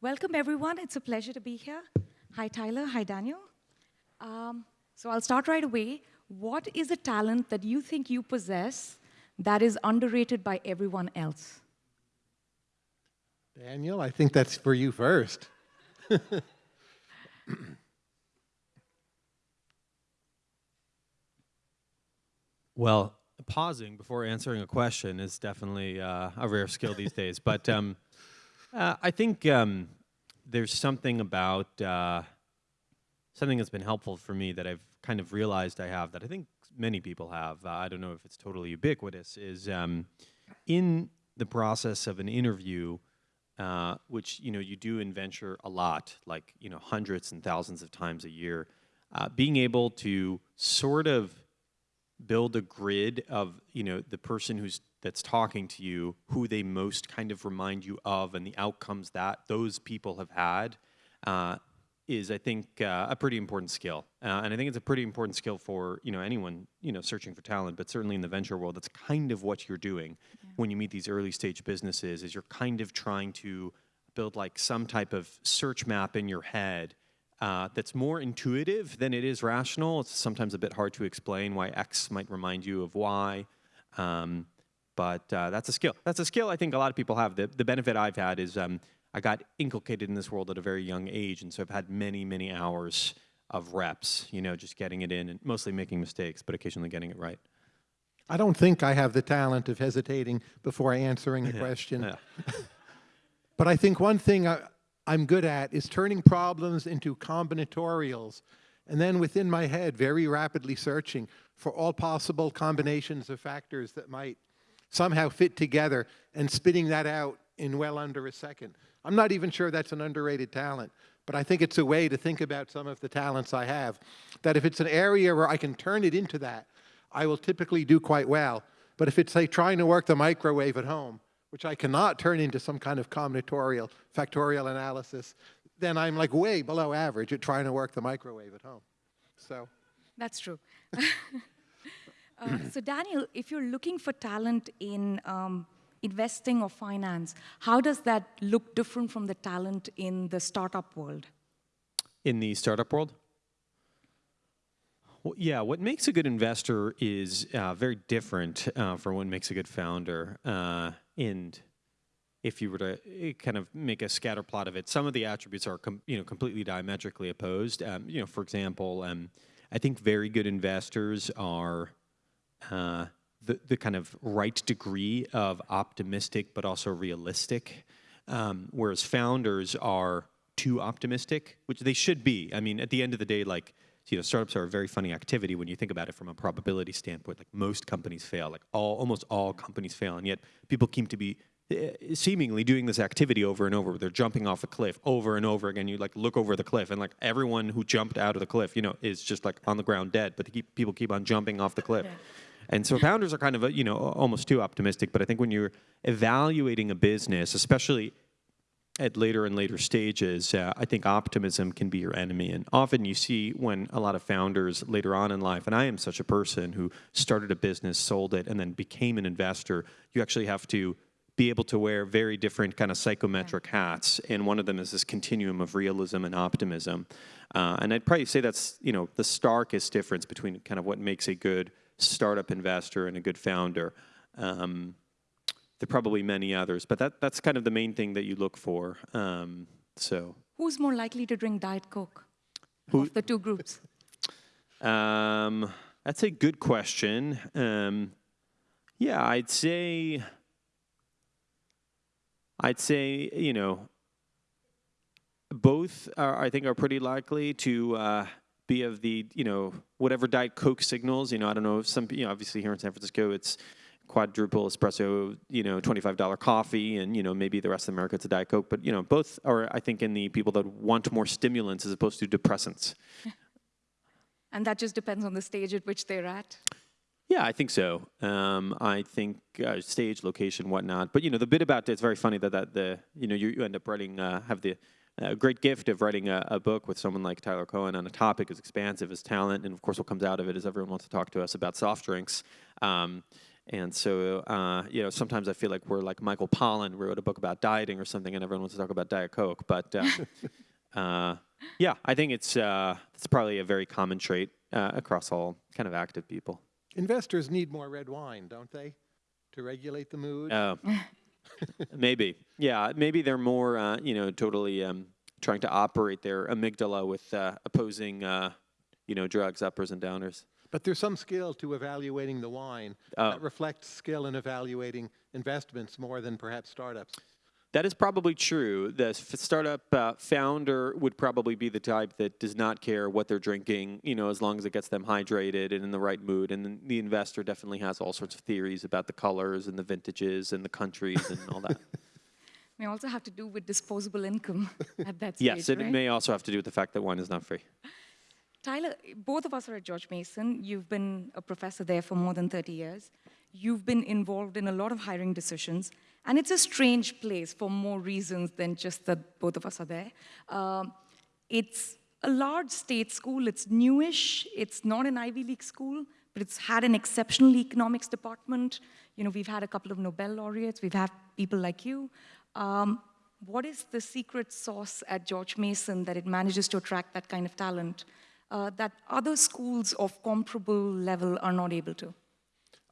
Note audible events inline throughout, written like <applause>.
Welcome, everyone. It's a pleasure to be here. Hi, Tyler. Hi, Daniel. Um, so I'll start right away. What is a talent that you think you possess that is underrated by everyone else? Daniel, I think that's for you first. <laughs> Well, pausing before answering a question is definitely uh, a rare skill these days. But um, uh, I think um, there's something about uh, something that's been helpful for me that I've kind of realized I have that I think many people have. Uh, I don't know if it's totally ubiquitous. Is um, in the process of an interview. Uh, which you know you do in venture a lot, like you know hundreds and thousands of times a year. Uh, being able to sort of build a grid of you know the person who's that's talking to you who they most kind of remind you of and the outcomes that those people have had uh, is I think uh, a pretty important skill uh, and I think it's a pretty important skill for you know anyone you know searching for talent but certainly in the venture world that's kind of what you're doing yeah. when you meet these early stage businesses is you're kind of trying to build like some type of search map in your head uh, that's more intuitive than it is rational. It's sometimes a bit hard to explain why X might remind you of Y. Um, but uh, that's a skill. That's a skill I think a lot of people have. The, the benefit I've had is um, I got inculcated in this world at a very young age, and so I've had many, many hours of reps, you know, just getting it in and mostly making mistakes, but occasionally getting it right. I don't think I have the talent of hesitating before answering a question. Yeah. <laughs> but I think one thing I, I'm good at is turning problems into combinatorials and then within my head very rapidly searching for all possible combinations of factors that might somehow fit together and spitting that out in well under a second. I'm not even sure that's an underrated talent, but I think it's a way to think about some of the talents I have, that if it's an area where I can turn it into that, I will typically do quite well. But if it's like trying to work the microwave at home, which I cannot turn into some kind of combinatorial factorial analysis, then I'm like way below average at trying to work the microwave at home. So. That's true. <laughs> uh, <clears throat> so Daniel, if you're looking for talent in um, investing or finance, how does that look different from the talent in the startup world? In the startup world? Well, yeah, what makes a good investor is uh, very different uh, from what makes a good founder. Uh, and if you were to eh, kind of make a scatter plot of it, some of the attributes are you know completely diametrically opposed. Um, you know, for example, um, I think very good investors are uh, the the kind of right degree of optimistic, but also realistic, um, whereas founders are too optimistic, which they should be. I mean, at the end of the day, like you know, startups are a very funny activity when you think about it from a probability standpoint. Like most companies fail, like all, almost all companies fail, and yet people seem to be uh, seemingly doing this activity over and over. They're jumping off a cliff over and over again. You like look over the cliff, and like everyone who jumped out of the cliff, you know, is just like on the ground dead. But keep, people keep on jumping off the cliff. Yeah. And so founders are kind of, you know, almost too optimistic. But I think when you're evaluating a business, especially at later and later stages, uh, I think optimism can be your enemy. And often you see when a lot of founders later on in life, and I am such a person who started a business, sold it, and then became an investor, you actually have to be able to wear very different kind of psychometric hats. And one of them is this continuum of realism and optimism. Uh, and I'd probably say that's, you know, the starkest difference between kind of what makes a good startup investor and a good founder. Um, there are probably many others, but that, that's kind of the main thing that you look for. Um, so, who's more likely to drink Diet Coke? Who? Of the two groups. Um, that's a good question. Um, yeah, I'd say. I'd say you know. Both are, I think, are pretty likely to uh, be of the you know whatever Diet Coke signals. You know, I don't know if some you know obviously here in San Francisco it's quadruple espresso, you know, $25 coffee, and, you know, maybe the rest of America it's a Diet Coke. But, you know, both are, I think, in the people that want more stimulants as opposed to depressants. <laughs> And that just depends on the stage at which they're at? Yeah, I think so. Um, I think uh, stage, location, whatnot. But, you know, the bit about it, it's very funny that, that the, you know, you, you end up writing, uh, have the uh, great gift of writing a, a, book with someone like Tyler Cowen on a topic as expansive as talent. And of course, what comes out of it is everyone wants to talk to us about soft drinks. Um, and so, uh, you know, sometimes I feel like we're like Michael Pollan wrote a book about dieting or something, and everyone wants to talk about Diet Coke. But uh, <laughs> uh, yeah, I think it's uh, it's probably a very common trait uh, across all kind of active people. Investors need more red wine, don't they, to regulate the mood? Uh, <laughs> maybe, yeah, maybe they're more, uh, you know, totally um, trying to operate their amygdala with uh, opposing, uh, you know, drugs, uppers and downers. But there's some skill to evaluating the wine Oh. that reflects skill in evaluating investments more than perhaps startups. That is probably true. The f- startup uh, founder would probably be the type that does not care what they're drinking, you know, as long as it gets them hydrated and in the right mood. And then the investor definitely has all sorts of theories about the colors and the vintages and the countries and all that. <laughs> May also have to do with disposable income <laughs> at that stage, yes, it right? may also have to do with the fact that wine is not free. Tyler, both of us are at George Mason. You've been a professor there for more than 30 years. You've been involved in a lot of hiring decisions, and it's a strange place for more reasons than just that both of us are there. Um, it's a large state school, it's newish, it's not an Ivy League school, but it's had an exceptional economics department. You know, we've had a couple of Nobel laureates, we've had people like you. Um, what is the secret sauce at George Mason that it manages to attract that kind of talent uh, that other schools of comparable level are not able to?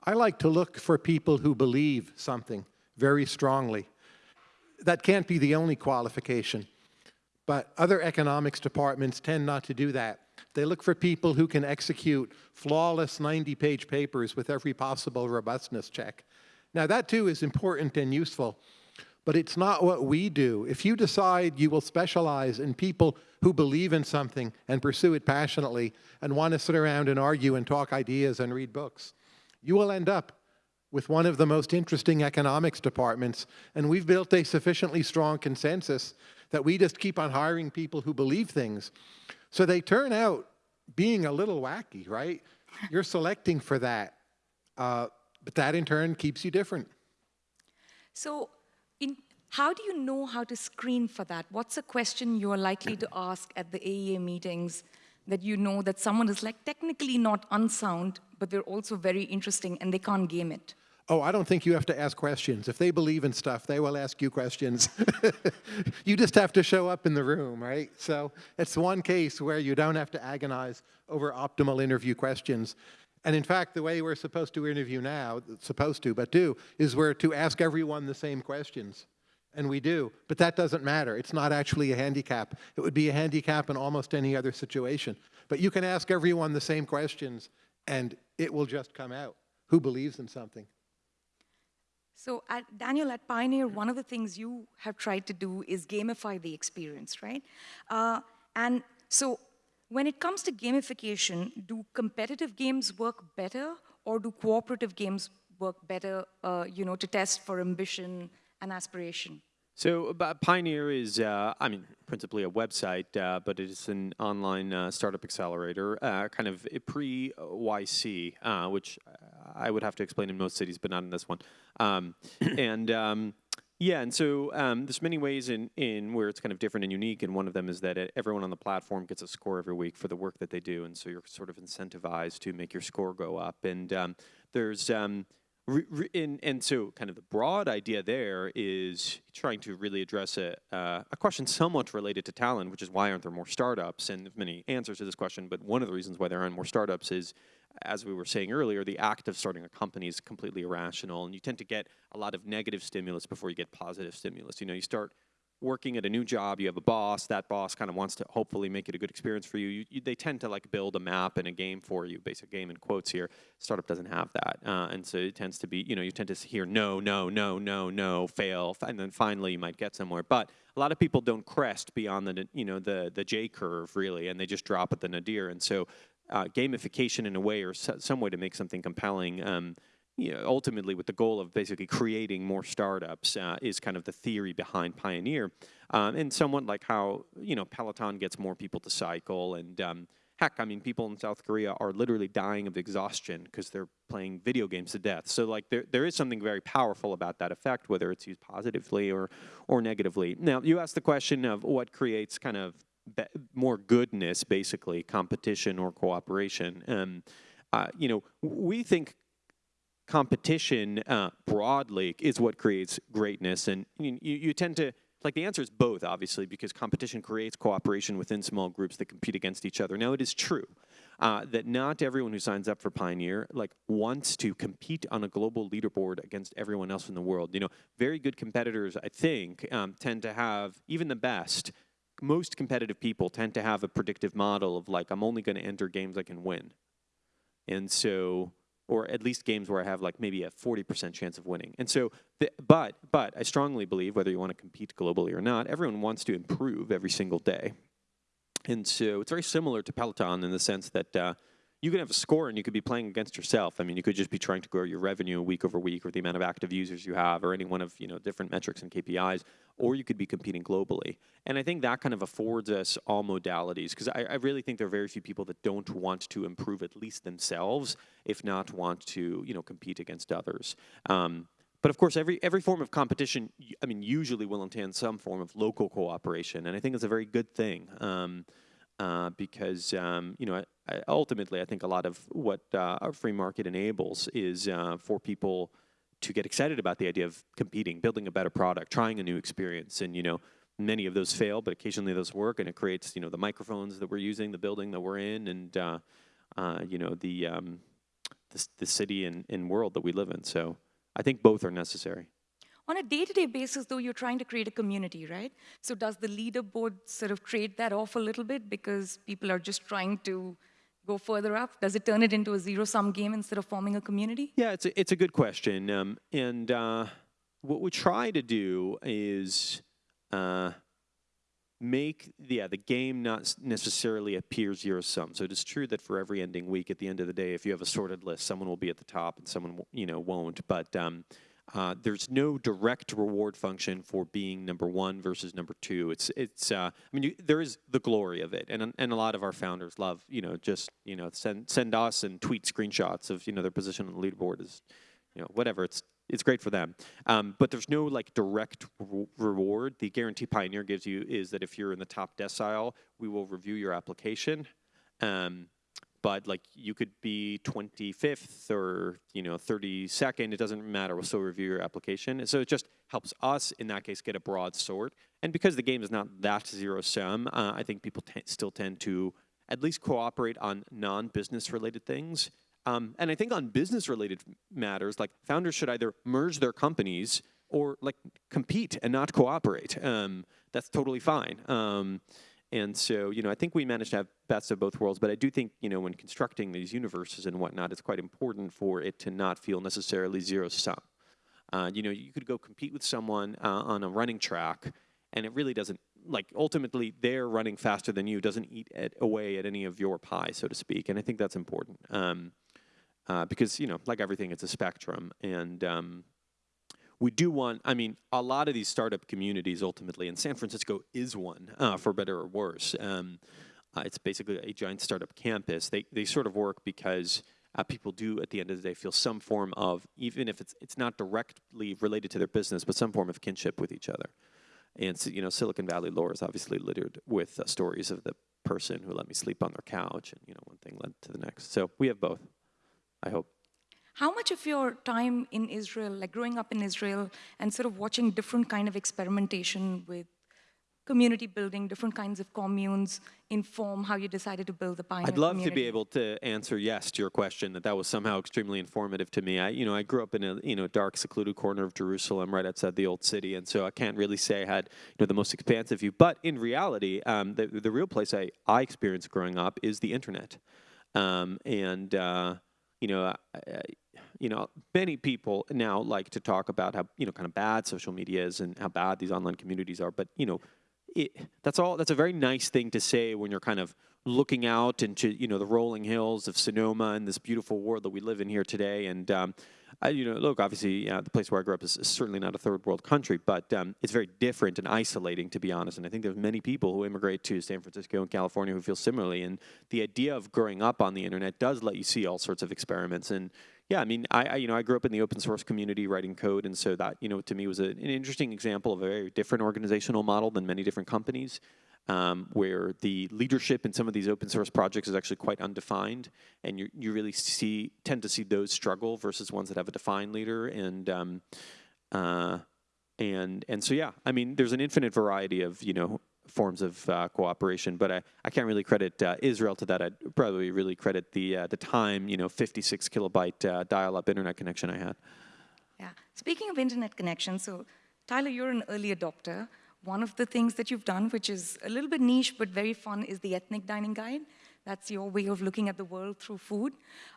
I like to look for people who believe something very strongly. That can't be the only qualification, but other economics departments tend not to do that. They look for people who can execute flawless 90-page papers with every possible robustness check. Now, that too is important and useful, but it's not what we do. If you decide you will specialize in people who believe in something and pursue it passionately and want to sit around and argue and talk ideas and read books, you will end up with one of the most interesting economics departments, and we've built a sufficiently strong consensus that we just keep on hiring people who believe things. So they turn out being a little wacky, right? <laughs> You're selecting for that, uh, but that in turn keeps you different. So, in, how do you know how to screen for that? What's a question you are likely to ask at the AEA meetings that you know that someone is like technically not unsound, but they're also very interesting and they can't game it? Oh, I don't think you have to ask questions. If they believe in stuff, they will ask you questions. <laughs> you just have to show up in the room, right? So it's one case where you don't have to agonize over optimal interview questions. And in fact, the way we're supposed to interview now, supposed to, but do, is we're to ask everyone the same questions. And we do, but that doesn't matter. It's not actually a handicap. It would be a handicap in almost any other situation. But you can ask everyone the same questions, and it will just come out. Who believes in something? So, at, Daniel, at Pioneer, one of the things you have tried to do is gamify the experience, right? Uh, and so, when it comes to gamification, do competitive games work better, or do cooperative games work better? Uh, you know, to test for ambition and aspiration. So Pioneer is, uh, I mean, principally a website, uh, but it is an online uh, startup accelerator, uh, kind of pre-YC, uh, which I would have to explain in most cities, but not in this one. Um, <clears throat> and um, yeah, and so um, there's many ways in, in where it's kind of different and unique, and one of them is that uh, everyone on the platform gets a score every week for the work that they do, and so you're sort of incentivized to make your score go up. And um, there's um, Re, re, and, and, so kind of the broad idea there is trying to really address a, uh, a question somewhat related to talent, which is why aren't there more startups? And many answers to this question, but one of the reasons why there aren't more startups is, as we were saying earlier, the act of starting a company is completely irrational, and you tend to get a lot of negative stimulus before you get positive stimulus. You know, you start working at a new job, you have a boss, that boss kind of wants to hopefully make it a good experience for you. You, you. They tend to like build a map and a game for you, basic game in quotes here. Startup doesn't have that. Uh, and so it tends to be, you know, you tend to hear no, no, no, no, no, fail, and then finally you might get somewhere. But a lot of people don't crest beyond the, you know, the, the J curve really, and they just drop at the nadir. And so uh, gamification in a way or some way to make something compelling um, you know, ultimately with the goal of basically creating more startups uh, is kind of the theory behind Pioneer. Um, and somewhat like how, you know, Peloton gets more people to cycle and um, heck, I mean, people in South Korea are literally dying of exhaustion because they're playing video games to death. So like there, there is something very powerful about that effect, whether it's used positively or, or negatively. Now, you asked the question of what creates kind of more goodness, basically, competition or cooperation. Um, uh, you know, we think competition uh, broadly is what creates greatness, and you, you tend to like the answer is both, obviously, because competition creates cooperation within small groups that compete against each other. Now, it is true uh, that not everyone who signs up for Pioneer like wants to compete on a global leaderboard against everyone else in the world. You know, very good competitors, I think, um, tend to have even the best. Most competitive people tend to have a predictive model of like, I'm only going to enter games I can win, and so or at least games where I have like maybe a 40% chance of winning. And so, the, but but I strongly believe whether you want to compete globally or not, everyone wants to improve every single day. And so it's very similar to Peloton in the sense that uh, you can have a score and you could be playing against yourself. I mean, you could just be trying to grow your revenue week over week or the amount of active users you have or any one of, you know, different metrics and KPIs, or you could be competing globally. And I think that kind of affords us all modalities because I, I, really think there are very few people that don't want to improve at least themselves, if not want to, you know, compete against others. Um, but of course, every every form of competition, I mean, usually will entail some form of local cooperation, and I think it's a very good thing. Um, uh, because um, you know I, ultimately I think a lot of what uh, our free market enables is uh, for people to get excited about the idea of competing, building a better product, trying a new experience, and you know many of those fail, but occasionally those work, and it creates you know the microphones that we're using, the building that we're in, and uh, uh, you know the, um, the, the city and, and world that we live in. So. I think both are necessary. On a day-to-day -day basis, though, you're trying to create a community, right? So does the leaderboard sort of trade that off a little bit because people are just trying to go further up? Does it turn it into a zero-sum game instead of forming a community? Yeah, it's a, it's a good question. Um, and uh, what we try to do is uh, make yeah the game not necessarily appear zero sum. So it is true that for every ending week, at the end of the day, if you have a sorted list, someone will be at the top and someone you know won't. But um, uh, there's no direct reward function for being number one versus number two. It's it's. Uh, I mean, you, there is the glory of it, and and a lot of our founders love you know just you know send send us and tweet screenshots of you know their position on the leaderboard is you know whatever. It's it's great for them. Um, but there's no like direct re reward. The guarantee Pioneer gives you is that if you're in the top decile, we will review your application. Um, but like you could be 25th or you know 32nd, it doesn't matter. We'll still review your application. And so it just helps us in that case get a broad sort. And because the game is not that zero sum, uh, I think people still tend to at least cooperate on non-business related things. Um, and I think on business related matters, like founders should either merge their companies or like compete and not cooperate. Um, that's totally fine. Um, and so, you know, I think we managed to have best of both worlds, but I do think, you know, when constructing these universes and whatnot, it's quite important for it to not feel necessarily zero sum. Uh, you know, you could go compete with someone uh, on a running track, and it really doesn't, like, ultimately, they're running faster than you, doesn't eat at, away at any of your pie, so to speak, and I think that's important. Um, uh, because you know, like everything, it's a spectrum, and um, we do want. I mean, a lot of these startup communities ultimately, and San Francisco is one, uh, for better or worse. Um, uh, it's basically a giant startup campus. They they sort of work because. Uh, people do at the end of the day feel some form of even if it's it's not directly related to their business but some form of kinship with each other and you know silicon valley lore is obviously littered with uh, stories of the person who let me sleep on their couch and you know one thing led to the next so we have both I hope. How much of your time in Israel, like growing up in Israel and sort of watching different kind of experimentation with community building, different kinds of communes inform how you decided to build the Pioneer I'd love community? to be able to answer yes to your question, that that was somehow extremely informative to me. I, you know, I grew up in a, you know, dark, secluded corner of Jerusalem right outside the old city, and so I can't really say I had, you know, the most expansive view. But in reality, um, the, the real place I, I experienced growing up is the internet. Um, and, uh, you know, you know, many people now like to talk about how you know kind of bad social media is and how bad these online communities are. But you know, it, that's all. That's a very nice thing to say when you're kind of looking out into you know the rolling hills of Sonoma and this beautiful world that we live in here today. And um, I, you know, look, obviously, the place where I grew up is, is certainly not a third world country, but um, it's very different and isolating, to be honest. And I think there's many people who immigrate to San Francisco and California who feel similarly. And the idea of growing up on the internet does let you see all sorts of experiments. And yeah, I mean, I, I, you know I grew up in the open source community writing code, and so that you know to me was a, an interesting example of a very different organizational model than many different companies. Um, where the leadership in some of these open source projects is actually quite undefined, and you you really see tend to see those struggle versus ones that have a defined leader, and um, uh, and and so yeah, I mean, there's an infinite variety of you know forms of uh, cooperation, but I, I can't really credit uh, Israel to that. I'd probably really credit the uh, the time you know 56 kilobyte uh, dial-up internet connection I had. Yeah. Speaking of internet connection, so Tyler, you're an early adopter. One of the things that you've done, which is a little bit niche but very fun, is the ethnic dining guide. That's your way of looking at the world through food.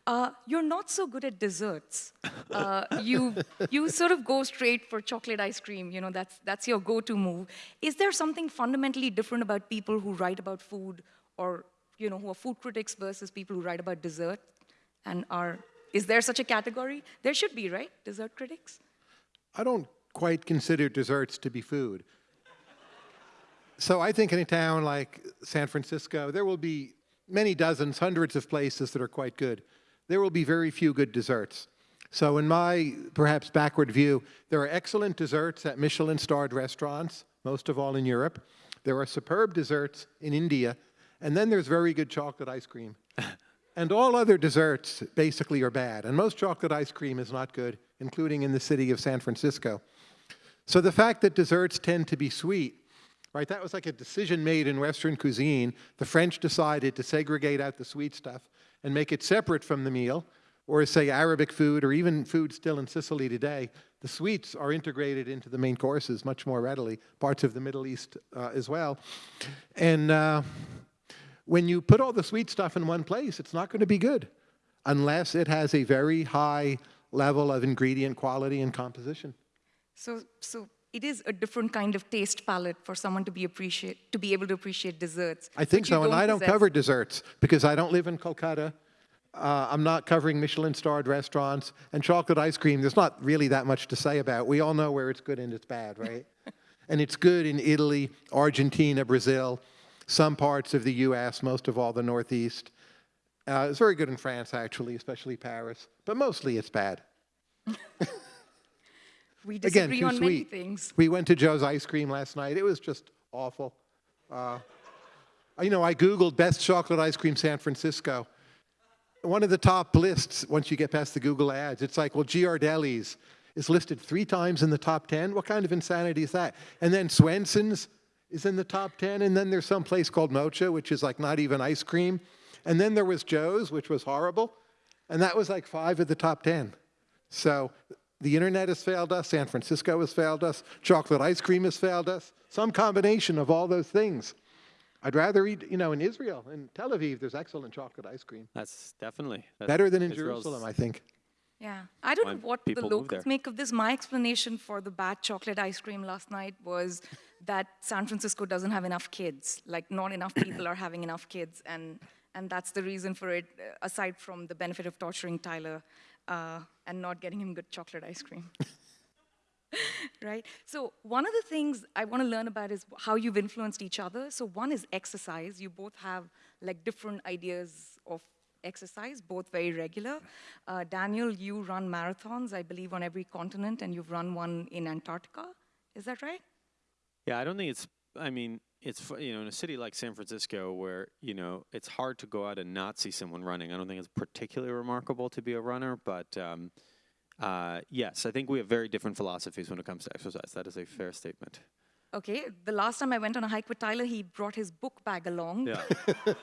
Uh, you're not so good at desserts. <laughs> Uh, you, you sort of go straight for chocolate ice cream. You know, that's, that's your go-to move. Is there something fundamentally different about people who write about food or, you know, who are food critics versus people who write about dessert and are, is there such a category? There should be, right? Dessert critics? I don't quite consider desserts to be food. So I think in a town like San Francisco, there will be many dozens, hundreds of places that are quite good. There will be very few good desserts. So in my perhaps backward view, there are excellent desserts at Michelin-starred restaurants, most of all in Europe. There are superb desserts in India, and then there's very good chocolate ice cream. <laughs> and all other desserts basically are bad, and most chocolate ice cream is not good, including in the city of San Francisco. So the fact that desserts tend to be sweet right? That was like a decision made in Western cuisine. The French decided to segregate out the sweet stuff and make it separate from the meal, or say Arabic food, or even food still in Sicily today. The sweets are integrated into the main courses much more readily, parts of the Middle East uh, as well. And uh, when you put all the sweet stuff in one place, it's not going to be good unless it has a very high level of ingredient quality and composition. So, so it is a different kind of taste palette for someone to be appreciate to be able to appreciate desserts. I think so, and I don't possess. cover desserts because I don't live in Kolkata. Uh, I'm not covering Michelin-starred restaurants and chocolate ice cream. There's not really that much to say about. We all know where it's good and it's bad, <laughs> right? and it's good in Italy, Argentina, Brazil, some parts of the U.S., most of all the Northeast. Uh, it's very good in France, actually, especially Paris. But mostly it's bad. <laughs> We Again, disagree too on sweet. many things. We went to Joe's Ice Cream last night. It was just awful. Uh, you know, I Googled best chocolate ice cream San Francisco. One of the top lists, once you get past the Google ads, it's like, well, Ghirardelli's is listed three times in the top 10. What kind of insanity is that? And then Swenson's is in the top 10. And then there's some place called Mocha, which is like not even ice cream. And then there was Joe's, which was horrible. And that was like five of the top 10. So the internet has failed us, San Francisco has failed us, chocolate ice cream has failed us, some combination of all those things. I'd rather eat, you know, in Israel, in Tel Aviv, there's excellent chocolate ice cream. That's definitely that's Better than in Israel's- Jerusalem, I think. Yeah, I don't know what the locals make of this. My explanation for the bad chocolate ice cream last night was that San Francisco doesn't have enough kids. Like, not enough people are having enough kids, and and that's the reason for it. uh, Aside from the benefit of torturing Tyler uh, and not getting him good chocolate ice cream. <laughs> right? So one of the things I want to learn about is how you've influenced each other. So one is exercise. You both have like different ideas of exercise, both very regular. Uh, Daniel, you run marathons, I believe, on every continent, and you've run one in Antarctica. Is that right? Yeah, I don't think it's. I mean, it's you know in a city like San Francisco where you know it's hard to go out and not see someone running. I don't think it's particularly remarkable to be a runner, but um, uh, yes, I think we have very different philosophies when it comes to exercise. That is a fair statement. Okay, the last time I went on a hike with Tyler, he brought his book bag along Yeah.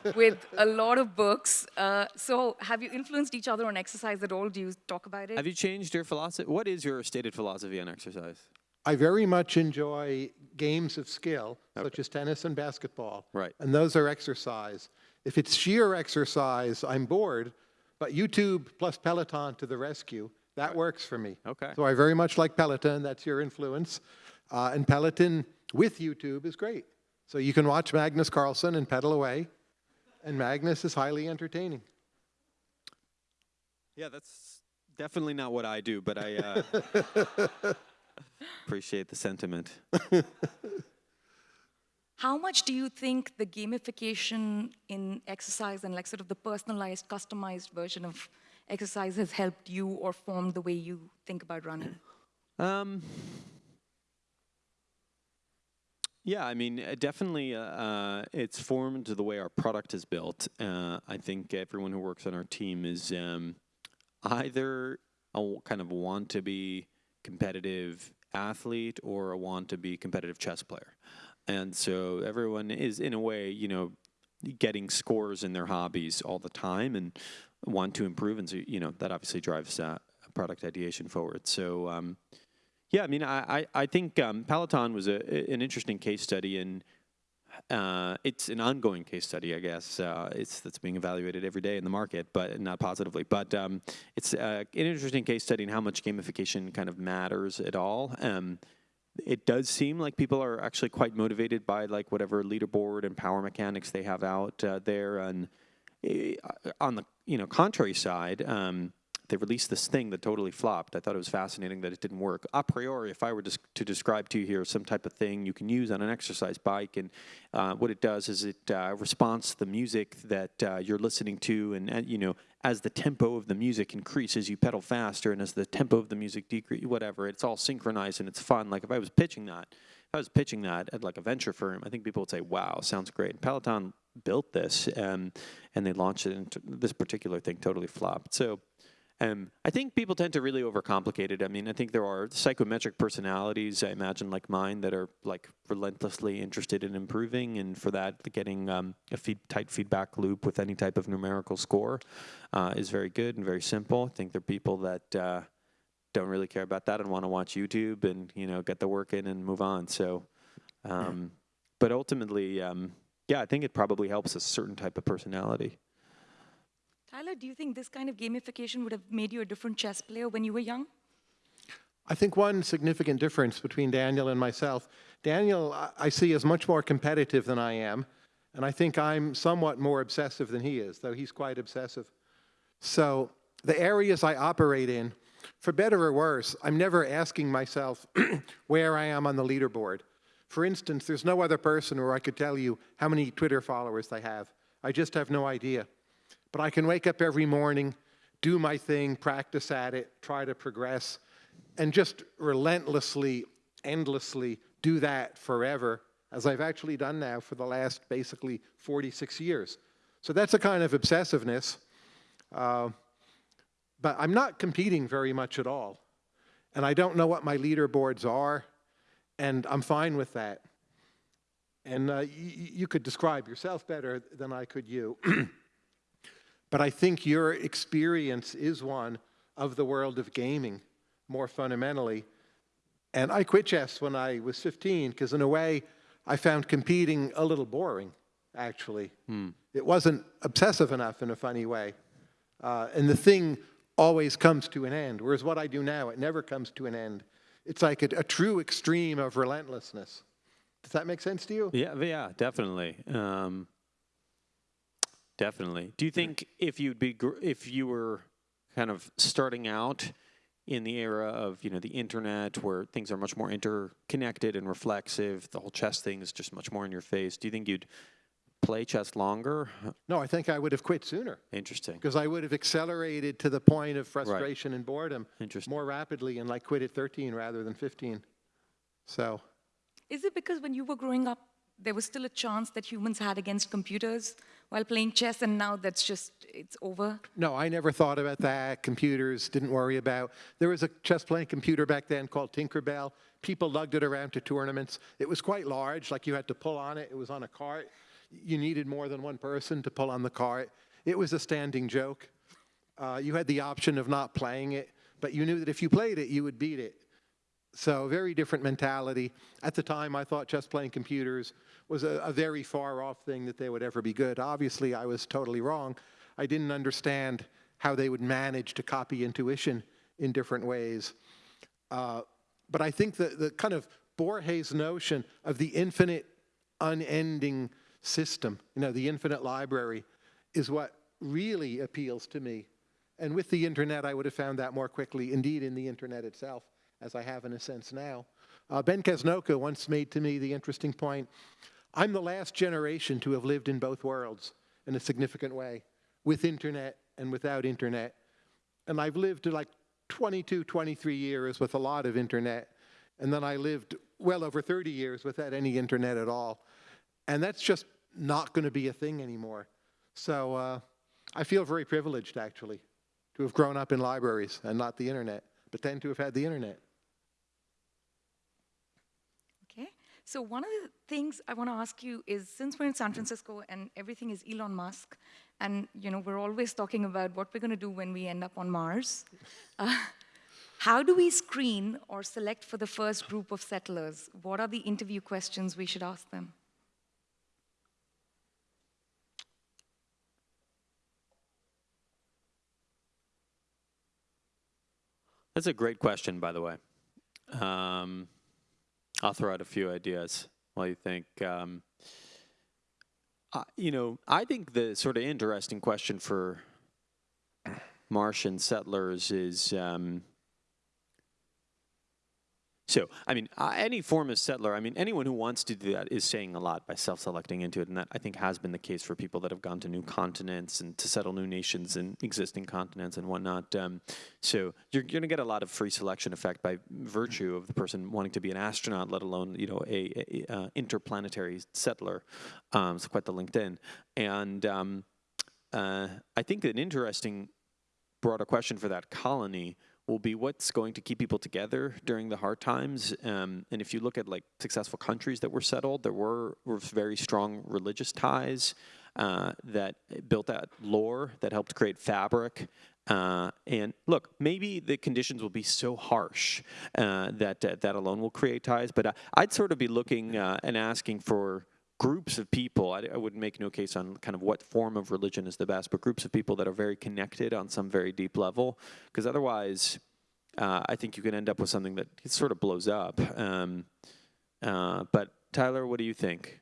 <laughs> with a lot of books. Uh, so, have you influenced each other on exercise at all? Do you talk about it? have you changed your philosophy? What is your stated philosophy on exercise? I very much enjoy games of skill, such as tennis and basketball. Right. And those are exercise. If it's sheer exercise, I'm bored, but YouTube plus Peloton to the rescue, that works for me. Okay. So I very much like Peloton, that's your influence. Uh, and Peloton with YouTube is great. So you can watch Magnus Carlsen and pedal away, and Magnus is highly entertaining. Yeah, that's definitely not what I do, but I uh, <laughs> appreciate the sentiment. <laughs> How much do you think the gamification in exercise and like sort of the personalized, customized version of exercise has helped you or formed the way you think about running? Um, Yeah, I mean, uh, definitely, uh, uh, it's formed the way our product is built. Uh, I think everyone who works on our team is um, either a kind of want to be competitive athlete or a want to be competitive chess player, and so everyone is in a way, you know, getting scores in their hobbies all the time and want to improve, and so you know that obviously drives uh, product ideation forward. So. Um, yeah, I mean, I, I, I think um, Peloton was a, an interesting case study, and uh, it's an ongoing case study, I guess. Uh, it's that's being evaluated every day in the market, but not positively. But um, it's uh, an interesting case study in how much gamification kind of matters at all. Um, it does seem like people are actually quite motivated by like whatever leaderboard and power mechanics they have out uh, there, and eh, on the you know contrary side. Um, they released this thing that totally flopped. I thought it was fascinating that it didn't work. A priori, if I were to, describe to you here some type of thing you can use on an exercise bike, and uh, what it does is it uh, responds to the music that uh, you're listening to, and, and you know as the tempo of the music increases, you pedal faster, and as the tempo of the music decreases, whatever, it's all synchronized and it's fun. Like if I was pitching that, if I was pitching that at like a venture firm, I think people would say, "Wow, sounds great." And Peloton built this, um, and they launched it, and this particular thing totally flopped. So. Um, I think people tend to really overcomplicate it. I mean, I think there are psychometric personalities, I imagine, like mine, that are like relentlessly interested in improving, and for that, getting um, a feed, tight feedback loop with any type of numerical score uh, is very good and very simple. I think there are people that uh, don't really care about that and want to watch YouTube and you know get the work in and move on. So, um, but ultimately, um, yeah, I think it probably helps a certain type of personality. Tyler, do you think this kind of gamification would have made you a different chess player when you were young? I think one significant difference between Daniel and myself, Daniel I see as much more competitive than I am, and I think I'm somewhat more obsessive than he is, though he's quite obsessive. So the areas I operate in, for better or worse, I'm never asking myself <clears throat> where I am on the leaderboard. For instance, there's no other person where I could tell you how many Twitter followers they have. I just have no idea. But I can wake up every morning, do my thing, practice at it, try to progress, and just relentlessly, endlessly do that forever, as I've actually done now for the last basically 46 years. So that's a kind of obsessiveness. Uh, but I'm not competing very much at all. And I don't know what my leaderboards are, and I'm fine with that. And uh, you could describe yourself better than I could you. <clears throat> But I think your experience is one of the world of gaming more fundamentally. And I quit chess when I was 15 because, in a way, I found competing a little boring, actually. Hmm. It wasn't obsessive enough in a funny way. Uh, and the thing always comes to an end, whereas what I do now, it never comes to an end. It's like a, a true extreme of relentlessness. Does that make sense to you? Yeah, yeah, definitely. Um, Definitely. Do you think if you'd be if you were kind of starting out in the era of you know the internet where things are much more interconnected and reflexive, the whole chess thing is just much more in your face. Do you think you'd play chess longer? No, I think I would have quit sooner. Interesting. Because I would have accelerated to the point of frustration right. and boredom more rapidly and like quit at 13 rather than 15. So. Is it because when you were growing up, there was still a chance that humans had against computers while playing chess, and now that's just, it's over? No, I never thought about that. Computers didn't worry about. There was a chess playing computer back then called Tinkerbell. People lugged it around to tournaments. It was quite large, like you had to pull on it. It was on a cart. You needed more than one person to pull on the cart. It was a standing joke. Uh, you had the option of not playing it, but you knew that if you played it, you would beat it. So very different mentality. At the time, I thought chess playing computers was a, a, very far off thing that they would ever be good. Obviously, I was totally wrong. I didn't understand how they would manage to copy intuition in different ways. Uh, but I think that the kind of Borges notion of the infinite, unending system, you know, the infinite library, is what really appeals to me. And with the internet, I would have found that more quickly, indeed, in the internet itself as I have in a sense now. Uh, ben Casnocha once made to me the interesting point, I'm the last generation to have lived in both worlds in a significant way, with internet and without internet. And I've lived like 22, 23 years with a lot of internet. And then I lived well over 30 years without any internet at all. And that's just not going to be a thing anymore. So uh, I feel very privileged, actually, to have grown up in libraries and not the internet, but then to have had the internet. Okay. So one of the things I want to ask you is, since we're in San Francisco and everything is Elon Musk, and you know we're always talking about what we're going to do when we end up on Mars, uh, how do we screen or select for the first group of settlers? What are the interview questions we should ask them? That's a great question, by the way. Um, I'll throw out a few ideas while you think. Um, uh, you know, I think the sort of interesting question for Martian settlers is um, so, I mean, uh, any form of settler, I mean, anyone who wants to do that is saying a lot by self-selecting into it, and that I think has been the case for people that have gone to new continents and to settle new nations and existing continents and whatnot. Um, so you're going to get a lot of free selection effect by virtue of the person wanting to be an astronaut, let alone you know a, a, a interplanetary settler. Um, it's quite the LinkedIn, and um, uh, I think an interesting broader question for that colony will be what's going to keep people together during the hard times. Um, and if you look at like successful countries that were settled, there were, were very strong religious ties uh, that built that lore that helped create fabric. Uh, and look, maybe the conditions will be so harsh uh, that uh, that alone will create ties. But uh, I'd sort of be looking uh, and asking for groups of people, I, I, wouldn't make no case on kind of what form of religion is the best, but groups of people that are very connected on some very deep level, because otherwise, uh, I think you can end up with something that sort of blows up. Um, uh, but Tyler, what do you think?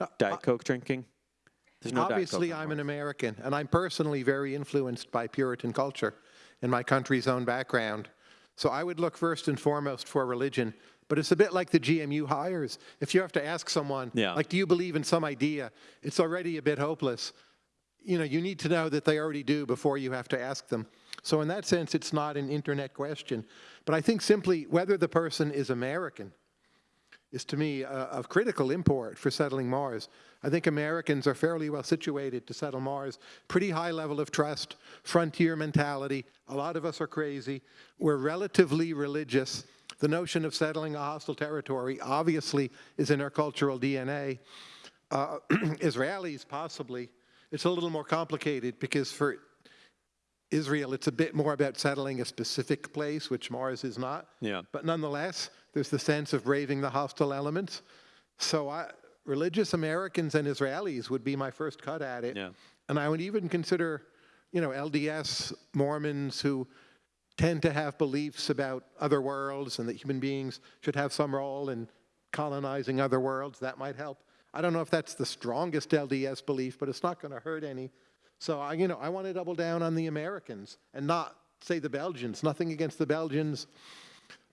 Uh, Diet Coke drinking? No Obviously, I'm an American, and I'm personally very influenced by Puritan culture and my country's own background. So I would look first and foremost for religion, but it's a bit like the GMU hires. If you have to ask someone, yeah. like, do you believe in some idea? It's already a bit hopeless. You know, you need to know that they already do before you have to ask them. So in that sense, it's not an internet question. But I think simply whether the person is American is to me uh, of critical import for settling Mars. I think Americans are fairly well situated to settle Mars. Pretty high level of trust, frontier mentality. A lot of us are crazy. We're relatively religious. The notion of settling a hostile territory obviously is in our cultural DNA. Uh, <clears throat> Israelis, possibly. It's a little more complicated because for Israel, it's a bit more about settling a specific place, which Mars is not. Yeah. But nonetheless, there's the sense of braving the hostile elements. So I, religious Americans and Israelis would be my first cut at it. Yeah. And I would even consider, you know, LDS Mormons who tend to have beliefs about other worlds and that human beings should have some role in colonizing other worlds. That might help. I don't know if that's the strongest LDS belief, but it's not going to hurt any. So I, you know, I want to double down on the Americans and not say the Belgians. Nothing against the Belgians.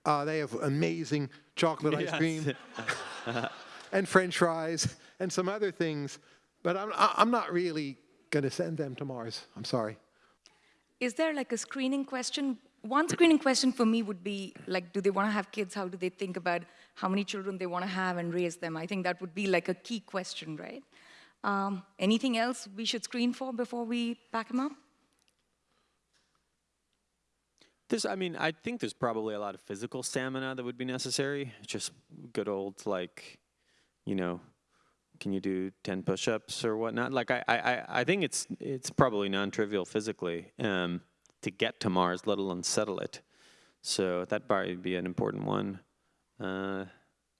Uh, they have amazing chocolate ice cream <laughs> and French fries and some other things. But I'm, I'm not really going to send them to Mars. I'm sorry. Is there like a screening question one screening question for me would be like, do they want to have kids? How do they think about how many children they want to have and raise them? I think that would be like a key question, right? Um, anything else we should screen for before we pack them up? This, I mean, I think there's probably a lot of physical stamina that would be necessary. Just good old, like, you know, can you do 10 push-ups or whatnot? Like, I, I, I think it's, it's probably non-trivial physically. Um, to get to Mars, let alone settle it. So that probably be an important one. Uh,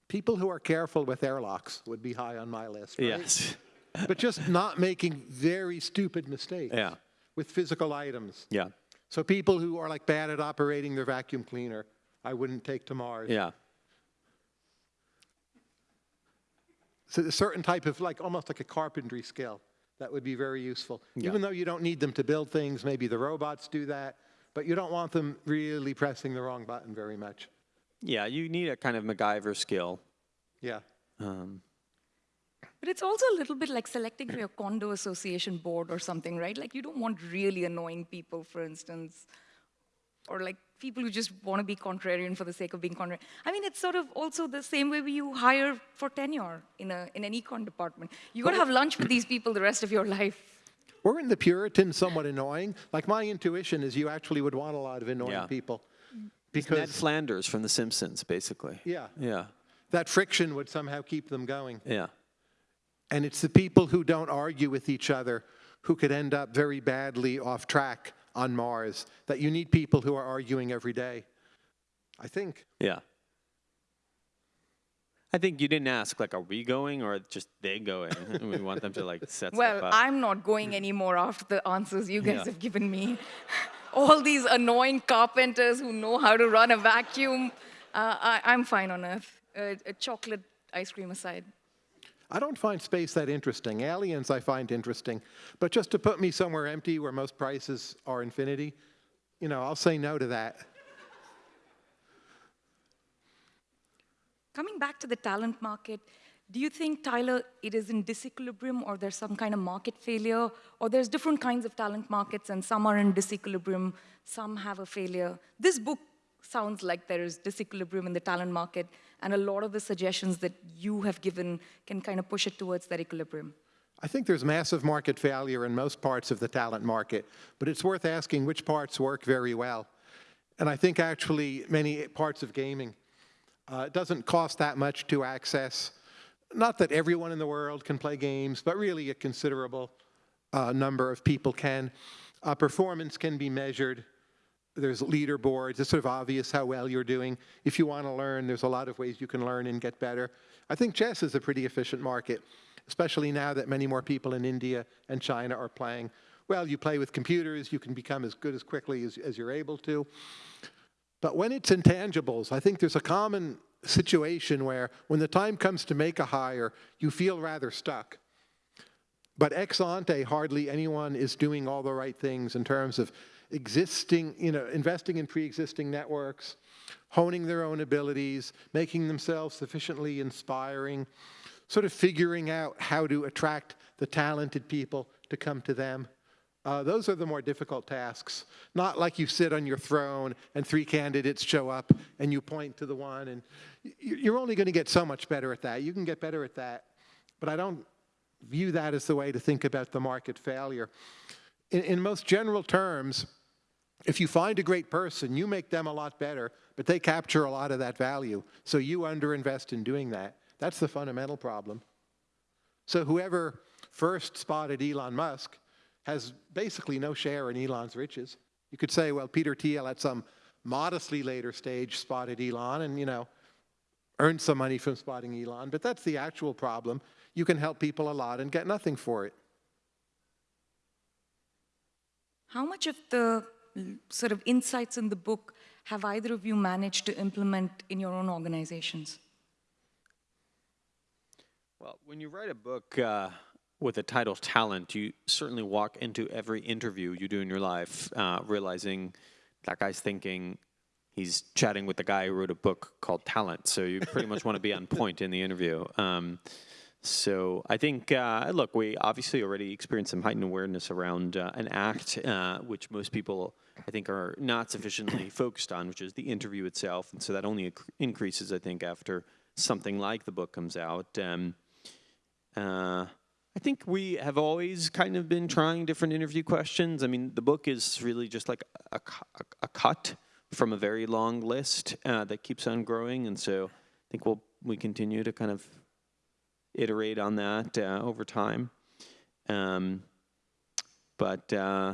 People who are careful with airlocks would be high on my list. Right? Yes. <laughs> but just not making very stupid mistakes yeah. with physical items. Yeah. So people who are like bad at operating their vacuum cleaner, I wouldn't take to Mars. Yeah. So a certain type of like almost like a carpentry skill that would be very useful. Yeah. Even though you don't need them to build things, maybe the robots do that, but you don't want them really pressing the wrong button very much. Yeah, you need a kind of MacGyver skill. Yeah. Um, but it's also a little bit like selecting for your condo association board or something, right? Like you don't want really annoying people, for instance, or like people who just want to be contrarian for the sake of being contrarian. I mean, it's sort of also the same way you hire for tenure in, a, in an econ department. You got to have lunch with these people the rest of your life. Weren't the Puritans somewhat annoying? Like my intuition is you actually would want a lot of annoying Yeah. people. Ned Because Flanders from The Simpsons, basically. Yeah. Yeah. that friction would somehow keep them going. Yeah. And it's the people who don't argue with each other who could end up very badly off track on Mars, that you need people who are arguing every day. I think. Yeah. I think you didn't ask, like, are we going or just they going? <laughs> we want them to, like, set Well, stuff up. I'm not going anymore after the answers you guys Yeah. have given me. <laughs> All these annoying carpenters who know how to run a vacuum. Uh, I, I'm fine on Earth. Uh, a chocolate ice cream aside. I don't find space that interesting. Aliens I find interesting. But just to put me somewhere empty where most prices are infinity, you know, I'll say no to that. Coming back to the talent market, do you think, Tyler, it is in disequilibrium or there's some kind of market failure? Or there's different kinds of talent markets and some are in disequilibrium, some have a failure? This book sounds like there is disequilibrium in the talent market, and a lot of the suggestions that you have given can kind of push it towards that equilibrium. I think there's massive market failure in most parts of the talent market, but it's worth asking which parts work very well. And I think actually many parts of gaming, uh, it doesn't cost that much to access. Not that everyone in the world can play games, but really a considerable uh, number of people can. Uh, performance can be measured. There's leaderboards. It's sort of obvious how well you're doing. If you want to learn, there's a lot of ways you can learn and get better. I think chess is a pretty efficient market, especially now that many more people in India and China are playing. Well, you play with computers, you can become as good as quickly as, as you're able to. But when it's intangibles, I think there's a common situation where when the time comes to make a hire, you feel rather stuck. But ex ante, hardly anyone is doing all the right things in terms of existing, you know, investing in pre-existing networks, honing their own abilities, making themselves sufficiently inspiring, sort of figuring out how to attract the talented people to come to them. Uh, those are the more difficult tasks. Not like you sit on your throne and three candidates show up and you point to the one and you're only going to get so much better at that. You can get better at that, but I don't view that as the way to think about the market failure. In, in most general terms, if you find a great person, you make them a lot better, but they capture a lot of that value. So you underinvest in doing that. That's the fundamental problem. So whoever first spotted Elon Musk has basically no share in Elon's riches. You could say, well, Peter Thiel at some modestly later stage spotted Elon and, you know, earned some money from spotting Elon, but that's the actual problem. You can help people a lot and get nothing for it. How much of the sort of insights in the book have either of you managed to implement in your own organizations? Well, when you write a book uh, with the title Talent, you certainly walk into every interview you do in your life uh, realizing that guy's thinking he's chatting with the guy who wrote a book called Talent. So you pretty much want to be on <laughs> point in the interview. Um, so I think, uh, look, we obviously already experienced some heightened awareness around uh, an act, uh, which most people, I think, are not sufficiently <clears throat> focused on, which is the interview itself. And so that only increases, I think, after something like the book comes out. Um, uh, I think we have always kind of been trying different interview questions. I mean, the book is really just like a, a, a cut from a very long list uh, that keeps on growing, and so I think we'll we continue to kind of iterate on that uh, over time. Um, but uh,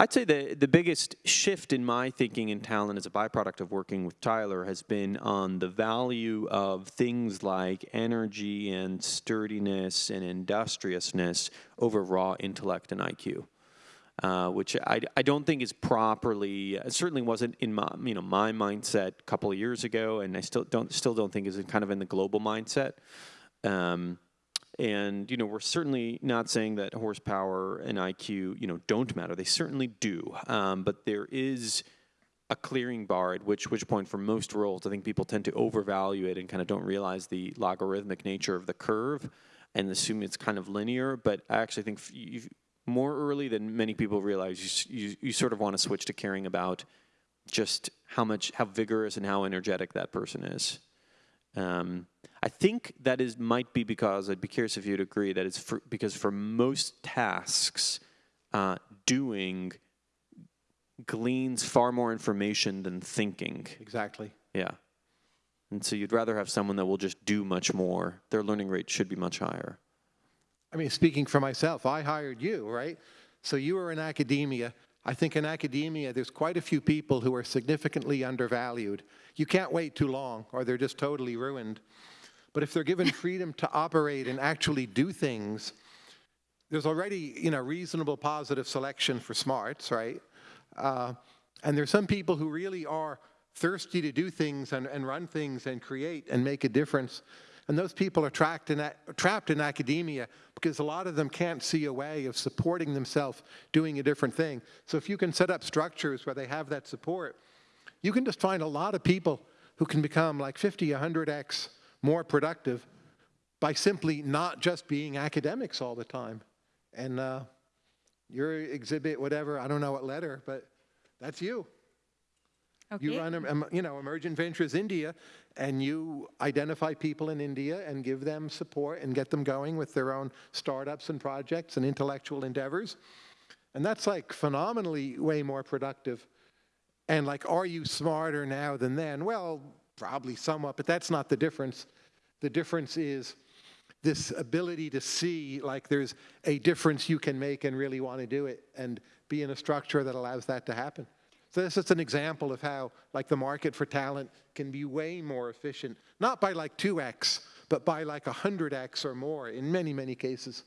I'd say the the biggest shift in my thinking in talent as a byproduct of working with Tyler has been on the value of things like energy and sturdiness and industriousness over raw intellect and IQ. Uh, which I, I don't think is properly certainly wasn't in my you know my mindset a couple of years ago, and I still don't still don't think is kind of in the global mindset. Um, and you know, we're certainly not saying that horsepower and IQ, you know, don't matter. They certainly do. Um, but there is a clearing bar at which which point for most roles, I think people tend to overvalue it and kind of don't realize the logarithmic nature of the curve and assume it's kind of linear. But I actually think more early than many people realize, you, you, you sort of want to switch to caring about just how much, how vigorous and how energetic that person is. Um, I think that is might be because I'd be curious if you'd agree that it's for, because for most tasks, uh, doing gleans far more information than thinking. Exactly. Yeah. And so you'd rather have someone that will just do much more. Their learning rate should be much higher. I mean, speaking for myself, I hired you, right? So you were in academia. I think in academia, there's quite a few people who are significantly undervalued. You can't wait too long, or they're just totally ruined. But if they're given freedom to operate and actually do things, there's already, you know, reasonable positive selection for smarts, right? Uh, and there's some people who really are thirsty to do things and, and run things and create and make a difference. And those people are trapped in, trapped in academia because a lot of them can't see a way of supporting themselves doing a different thing. So if you can set up structures where they have that support, you can just find a lot of people who can become like 50, 100x more productive by simply not just being academics all the time. And uh, your exhibit, whatever, I don't know what letter, but that's you. Okay. You run, um, you know, Emergent Ventures India, and you identify people in India and give them support and get them going with their own startups and projects and intellectual endeavors. And that's like phenomenally way more productive. And like, are you smarter now than then? Well, probably somewhat, but that's not the difference. The difference is this ability to see like there's a difference you can make and really want to do it and be in a structure that allows that to happen. So this is an example of how like the market for talent can be way more efficient, not by like 2x, but by like 100x or more in many, many cases.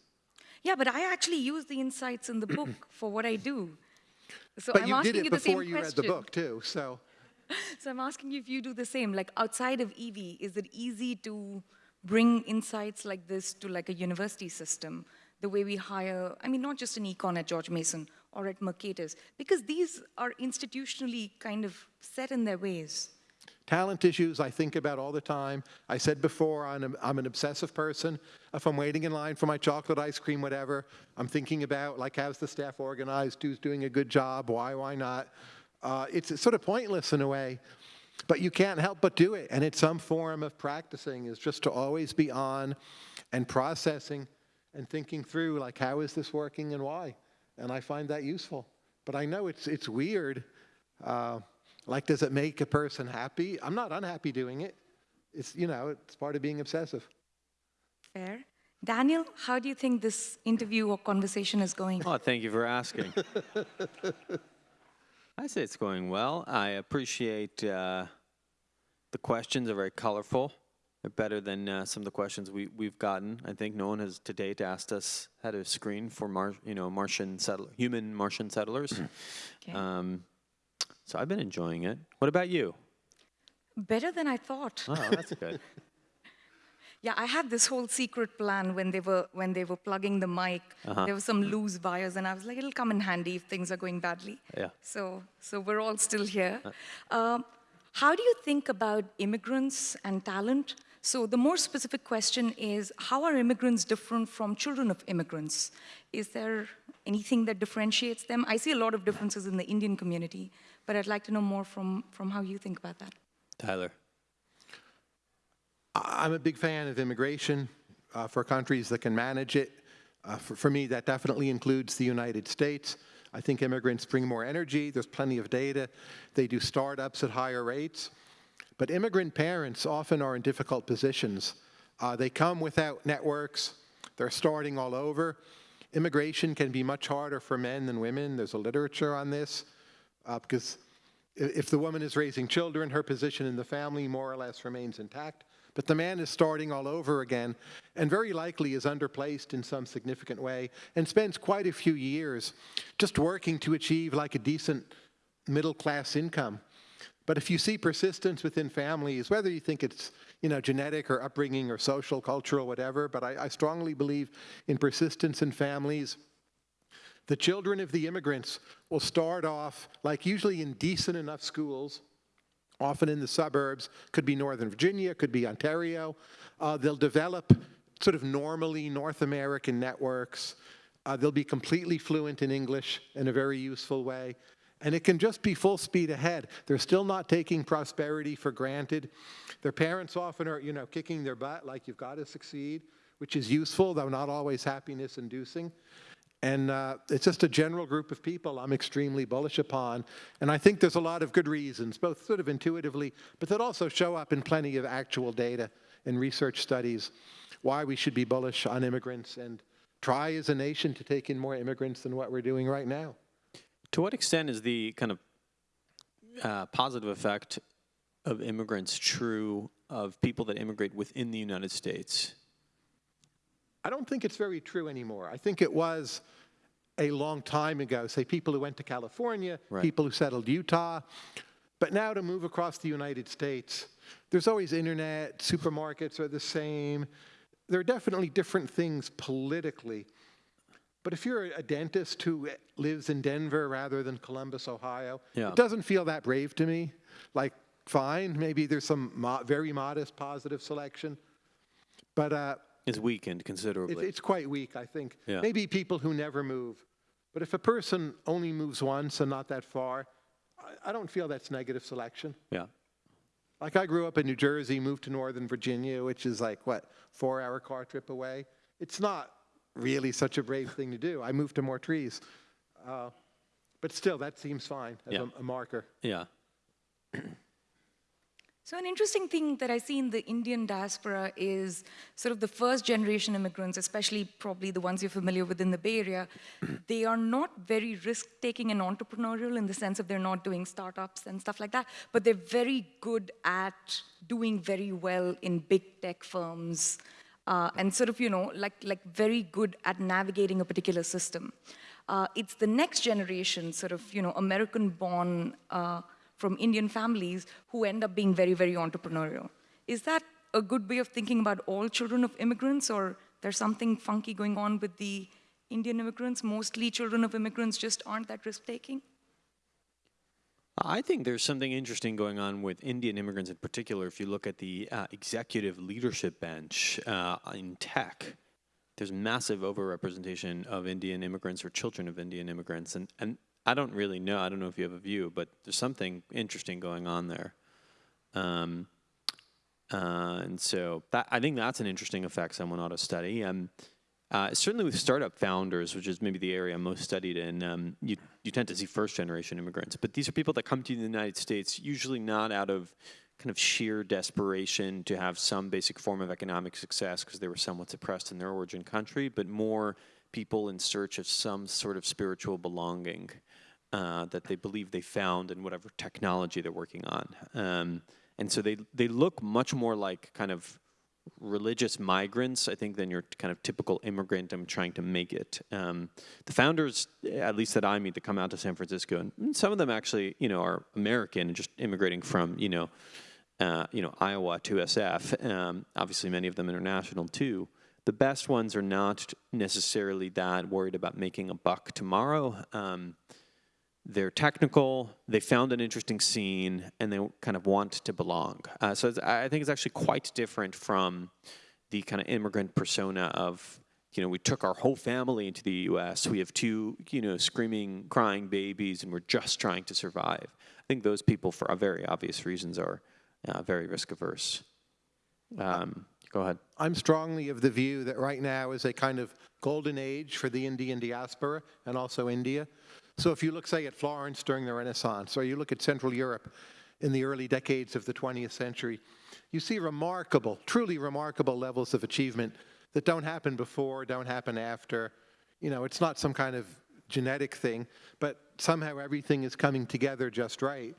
Yeah, but I actually use the insights in the book <clears throat> for what I do. So but I'm you asking did it you the same before you question. read the book too, so. <laughs> So I'm asking you if you do the same. Like outside of EV, is it easy to bring insights like this to like a university system? The way we hire, I mean, not just an econ at George Mason or at Mercatus, because these are institutionally kind of set in their ways. Talent issues I think about all the time. I said before, I'm, a, I'm an obsessive person. If I'm waiting in line for my chocolate ice cream, whatever, I'm thinking about like how's the staff organized, who's doing a good job, why, why not. Uh, it's sort of pointless in a way, but you can't help but do it. And it's some form of practicing is just to always be on and processing and thinking through like how is this working and why. And I find that useful. But I know it's, it's weird. Uh, like, does it make a person happy? I'm not unhappy doing it. It's, you know, it's part of being obsessive. Fair. Daniel, how do you think this interview or conversation is going? Oh, thank you for asking. <laughs> I say it's going well. I appreciate uh, the questions are very colorful. They're better than uh, some of the questions we, we've gotten. I think no one has to date asked us how to screen for Mar, you know, Martian settle, human Martian settlers. Okay. Um, so I've been enjoying it. What about you? Better than I thought. Oh, that's good. <laughs> Yeah, I had this whole secret plan when they were when they were plugging the mic. Uh-huh. There were some loose wires, and I was like, it'll come in handy if things are going badly. Yeah. So so we're all still here. Um, how do you think about immigrants and talent? So the more specific question is, how are immigrants different from children of immigrants? Is there anything that differentiates them? I see a lot of differences in the Indian community, but I'd like to know more from, from how you think about that. Tyler. I'm a big fan of immigration uh, for countries that can manage it. Uh, for, for me, that definitely includes the United States. I think immigrants bring more energy. There's plenty of data. They do startups at higher rates. But immigrant parents often are in difficult positions. Uh, they come without networks. They're starting all over. Immigration can be much harder for men than women. There's a literature on this uh, because if the woman is raising children, her position in the family more or less remains intact. But the man is starting all over again and very likely is underplaced in some significant way and spends quite a few years just working to achieve like a decent middle class income. But if you see persistence within families, whether you think it's you know genetic or upbringing or social, cultural, whatever, but I, I strongly believe in persistence in families. The children of the immigrants will start off like usually in decent enough schools, often in the suburbs, could be Northern Virginia, could be Ontario. Uh, they'll develop sort of normally North American networks. Uh, they'll be completely fluent in English in a very useful way. And it can just be full speed ahead. They're still not taking prosperity for granted. Their parents often are, you know, kicking their butt like you've got to succeed, which is useful, though not always happiness inducing. And uh, it's just a general group of people I'm extremely bullish upon. And I think there's a lot of good reasons, both sort of intuitively, but that also show up in plenty of actual data and research studies, why we should be bullish on immigrants and try as a nation to take in more immigrants than what we're doing right now. To what extent is the kind of uh, positive effect of immigrants true of people that immigrate within the United States? I don't think it's very true anymore. I think it was a long time ago, say people who went to California, Right. people who settled Utah. But now to move across the United States, there's always internet, supermarkets are the same. There are definitely different things politically. But if you're a dentist who lives in Denver rather than Columbus, Ohio, Yeah. it doesn't feel that brave to me. Like, fine, maybe there's some mo- very modest positive selection. But uh, Is weakened it, considerably. it's quite weak, I think. Yeah. Maybe people who never move. But if a person only moves once and not that far, I, I don't feel that's negative selection. yeah. Like I grew up in New Jersey, moved to Northern Virginia, which is like, what, four hour car trip away. It's not really such a brave thing to do. I moved to more trees. Uh, but still, that seems fine as Yeah. a, a marker. Yeah. <clears throat> So an interesting thing that I see in the Indian diaspora is sort of the first generation immigrants, especially probably the ones you're familiar with in the Bay Area, <clears throat> they are not very risk-taking and entrepreneurial in the sense of they're not doing startups and stuff like that, but they're very good at doing very well in big tech firms uh, and sort of, you know, like, like very good at navigating a particular system. Uh, it's the next generation, sort of, you know, American-born uh, from Indian families who end up being very, very entrepreneurial. Is that a good way of thinking about all children of immigrants, or there's something funky going on with the Indian immigrants? Mostly children of immigrants just aren't that risk-taking? I think there's something interesting going on with Indian immigrants in particular. If you look at the uh, executive leadership bench uh, in tech, there's massive overrepresentation of Indian immigrants or children of Indian immigrants. And, and I don't really know, I don't know if you have a view, but there's something interesting going on there. Um, uh, and so that, I think that's an interesting effect someone ought to study. Um, uh, certainly with startup founders, which is maybe the area most studied in, um, you, you tend to see first generation immigrants. But these are people that come to the United States, usually not out of kind of sheer desperation to have some basic form of economic success because they were somewhat suppressed in their origin country, but more people in search of some sort of spiritual belonging uh, that they believe they found in whatever technology they're working on. Um, and so they, they look much more like kind of religious migrants, I think, than your kind of typical immigrant. I'm trying to make it. Um, the founders, at least that I meet, that come out to San Francisco, and some of them actually, you know, are American and just immigrating from, you know, uh, you know, Iowa to SF. Um, obviously, many of them international too. The best ones are not necessarily that worried about making a buck tomorrow. Um, they're technical, they found an interesting scene, and they kind of want to belong. Uh, so I think it's actually quite different from the kind of immigrant persona of, you know, we took our whole family into the U.S. We have two, you know, screaming, crying babies, and we're just trying to survive. I think those people, for very obvious reasons, are uh, very risk averse. Um, go ahead. I'm strongly of the view that right now is a kind of golden age for the Indian diaspora and also India. So if you look, say, at Florence during the Renaissance, or you look at Central Europe in the early decades of the 20th century, you see remarkable, truly remarkable levels of achievement that don't happen before, don't happen after. You know, it's not some kind of genetic thing, but somehow everything is coming together just right.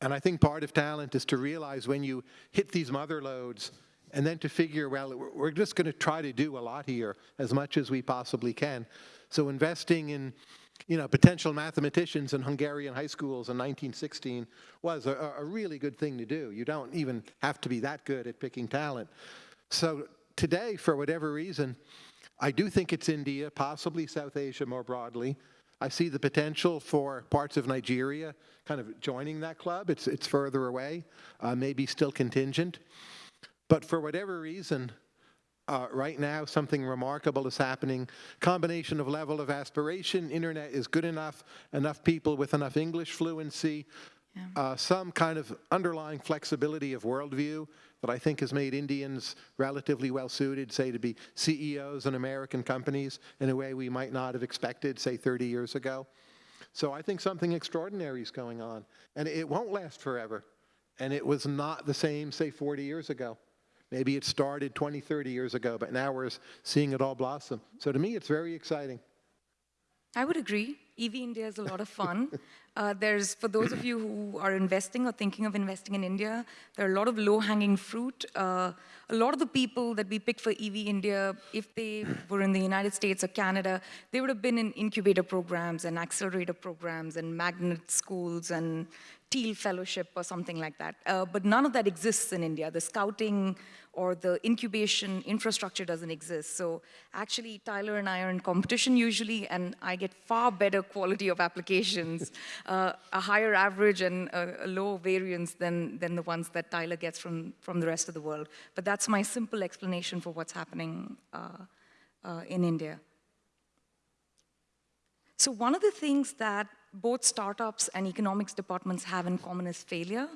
And I think part of talent is to realize when you hit these mother lodes and then to figure, well, we're- just going to try to do a lot here as much as we possibly can. So investing in, you know, potential mathematicians in Hungarian high schools in 1916 was a, a really good thing to do. You don't even have to be that good at picking talent. So today, for whatever reason, I do think it's India, possibly South Asia more broadly. I see the potential for parts of Nigeria kind of joining that club. It's, it's further away, uh, maybe still contingent. But for whatever reason, Uh, right now, something remarkable is happening. Combination of level of aspiration, internet is good enough, enough people with enough English fluency, uh, some kind of underlying flexibility of worldview that I think has made Indians relatively well suited, say, to be CEOs in American companies in a way we might not have expected, say, 30 years ago. So I think something extraordinary is going on. And it won't last forever. And it was not the same, say, 40 years ago. Maybe it started 20, 30 years ago, but now we're seeing it all blossom. So to me, it's very exciting. I would agree. EV India is a lot of fun. <laughs> Uh, there's, for those of you who are investing or thinking of investing in India, there are a lot of low-hanging fruit. Uh, a lot of the people that we picked for EV India, if they were in the United States or Canada, they would have been in incubator programs and accelerator programs and magnet schools and Thiel Fellowship or something like that. Uh, but none of that exists in India. The scouting or the incubation infrastructure doesn't exist. So actually, Tyler and I are in competition usually, and I get far better quality of applications, uh, a higher average and a, a, variance than, than the ones that Tyler gets from, from the rest of the world. But that's my simple explanation for what's happening uh, uh in India. So one of the things that both startups and economics departments have in common is failure.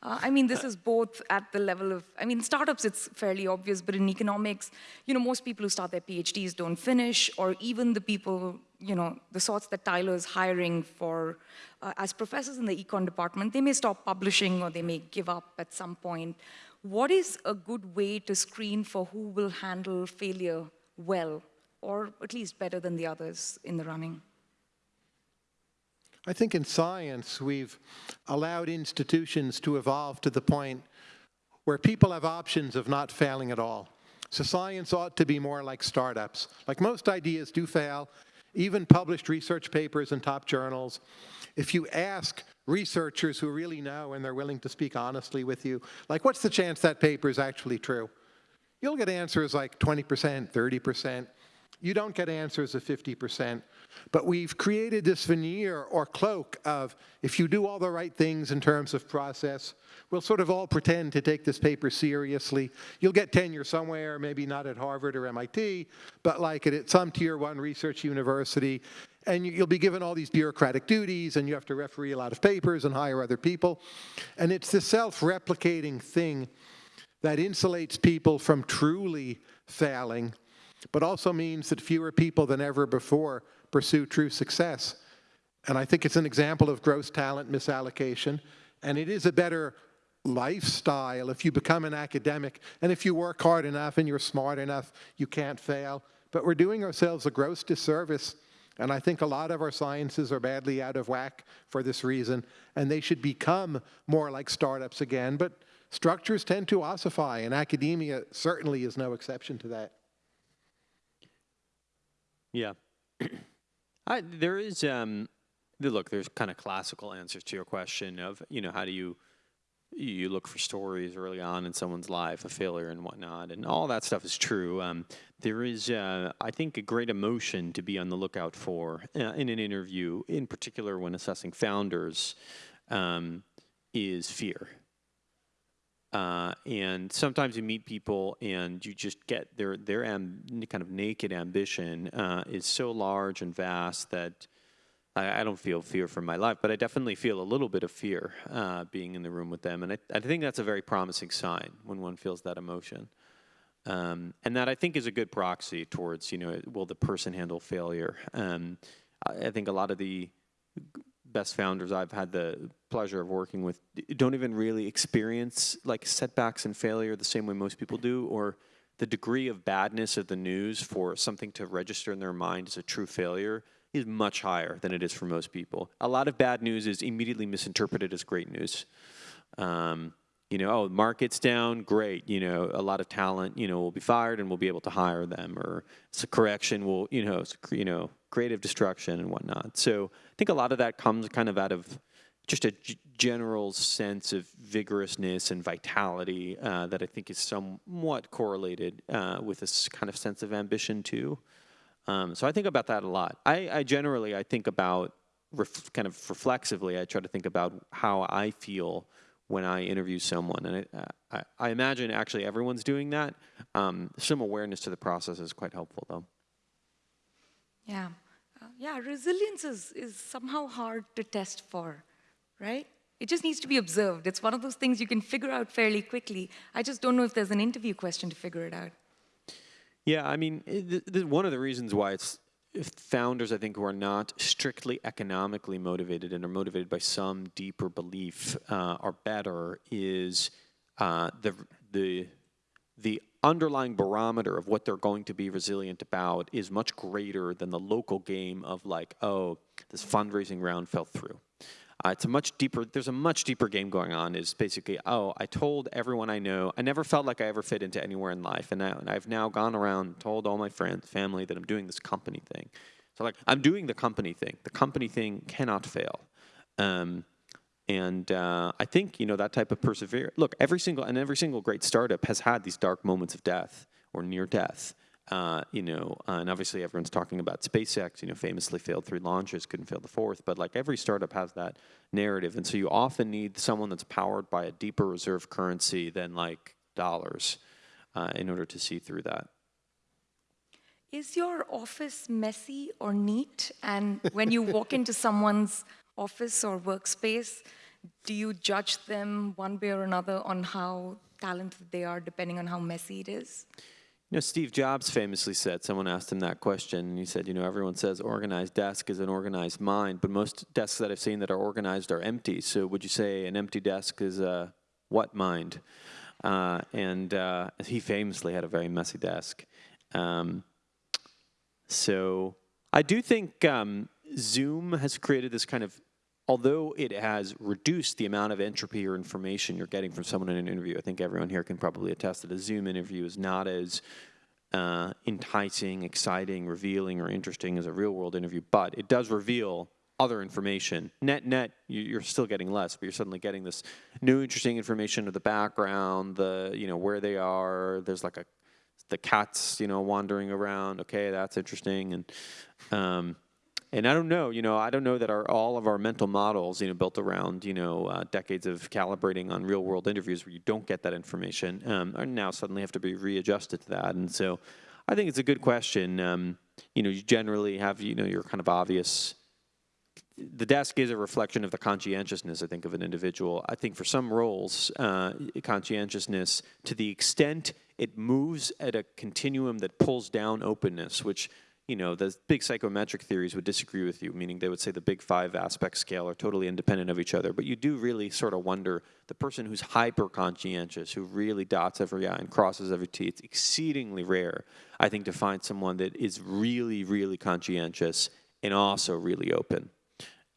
Uh, I mean, this is both at the level of, I mean, startups, it's fairly obvious, but in economics, you know, most people who start their PhDs don't finish, or even the people, you know, the sorts that Tyler is hiring for, uh, as professors in the econ department, they may stop publishing or they may give up at some point. What is a good way to screen for who will handle failure well, or at least better than the others in the running? I think in science, we've allowed institutions to evolve to the point where people have options of not failing at all. So science ought to be more like startups. Like most ideas do fail, even published research papers in top journals. If you ask researchers who really know and they're willing to speak honestly with you, like what's the chance that paper is actually true? You'll get answers like 20%, 30%. You don't get answers of 50%. But we've created this veneer or cloak of if you do all the right things in terms of process, we'll sort of all pretend to take this paper seriously. You'll get tenure somewhere, maybe not at Harvard or MIT, but like at some tier one research university, and you'll be given all these bureaucratic duties, and you have to referee a lot of papers and hire other people. And it's the self-replicating thing that insulates people from truly failing, but also means that fewer people than ever before pursue true success. And I think it's an example of gross talent misallocation. And it is a better lifestyle if you become an academic. And if you work hard enough and you're smart enough, you can't fail. But we're doing ourselves a gross disservice. And I think a lot of our sciences are badly out of whack for this reason. And they should become more like startups again. But structures tend to ossify, and academia certainly is no exception to that. Yeah. <clears throat> I, there is, um, look, there's kind of classical answers to your question of, you know, how do you, you look for stories early on in someone's life, a failure and whatnot, and all that stuff is true. Um, there is, uh, I think, a great emotion to be on the lookout for uh, in an interview, in particular when assessing founders, um, is fear. Uh, and sometimes you meet people and you just get their their kind of naked ambition uh, is so large and vast that I, I, don't feel fear for my life, but I definitely feel a little bit of fear uh, being in the room with them, and I, I, think that's a very promising sign when one feels that emotion. Um, and that I think is a good proxy towards, you know, will the person handle failure? Um, I, I think a lot of the best founders I've had the pleasure of working with don't even really experience like setbacks and failure the same way most people do, or the degree of badness of the news for something to register in their mind as a true failure is much higher than it is for most people. A lot of bad news is immediately misinterpreted as great news. Um, you know, oh, market's down, great. You know, a lot of talent, you know, will be fired and we'll be able to hire them, or it's a correction, will you know, you know, creative destruction and whatnot. So I think a lot of that comes kind of out of just a general sense of vigorousness and vitality uh, that I think is somewhat correlated uh, with this kind of sense of ambition too. Um, so I think about that a lot. I, I generally I think about kind of reflexively. I try to think about how I feel when I interview someone. And I, I, I imagine actually everyone's doing that. Um, some awareness to the process is quite helpful, though. Yeah. Uh, yeah, resilience is, is somehow hard to test for, right? It just needs to be observed. It's one of those things you can figure out fairly quickly. I just don't know if there's an interview question to figure it out. Yeah, I mean, it, th- one of the reasons why it's founders, I think, who are not strictly economically motivated and are motivated by some deeper belief uh, are better is uh, the the the underlying barometer of what they're going to be resilient about is much greater than the local game of like, oh, this fundraising round fell through. Uh, it's a much deeper, there's a much deeper game going on is basically, oh, I told everyone I know, I never felt like I ever fit into anywhere in life. And, I, and I've now gone around told all my friends, family that I'm doing this company thing. So like, I'm doing the company thing. The company thing cannot fail. Um, and uh, I think you know that type of perseverance. Look, every single and every single great startup has had these dark moments of death or near death. Uh, you know, uh, and obviously everyone's talking about SpaceX. You know, famously failed three launches, couldn't fail the fourth. But like every startup has that narrative, and so you often need someone that's powered by a deeper reserve currency than like dollars uh, in order to see through that. Is your office messy or neat? And when you walk into someone's office or workspace, do you judge them one way or another on how talented they are, depending on how messy it is? You know, Steve Jobs famously said, someone asked him that question, and he said, you know, everyone says organized desk is an organized mind, but most desks that I've seen that are organized are empty. So would you say an empty desk is a what mind? Uh, and uh, he famously had a very messy desk. Um, so I do think um, Zoom has created this kind of although it has reduced the amount of entropy or information you're getting from someone in an interview, I think everyone here can probably attest that a Zoom interview is not as uh, enticing, exciting, revealing, or interesting as a real world interview, but it does reveal other information. Net, net, you're still getting less, but you're suddenly getting this new interesting information of the background, the, you know, where they are. There's like a, the cats, you know, wandering around. Okay, that's interesting. And, um, and I don't know, you know, I don't know that our all of our mental models, you know, built around, you know, uh, decades of calibrating on real world interviews where you don't get that information, um, are now suddenly have to be readjusted to that. And so, I think it's a good question. Um, you know, you generally have, you know, your kind of obvious. The desk is a reflection of the conscientiousness, I think, of an individual. I think for some roles, uh, conscientiousness, to the extent it moves at a continuum that pulls down openness, which you know, the big psychometric theories would disagree with you, meaning they would say the big five aspect scale are totally independent of each other. But you do really sort of wonder the person who's hyper conscientious, who really dots every I and crosses every T, it's exceedingly rare, I think, to find someone that is really, really conscientious and also really open.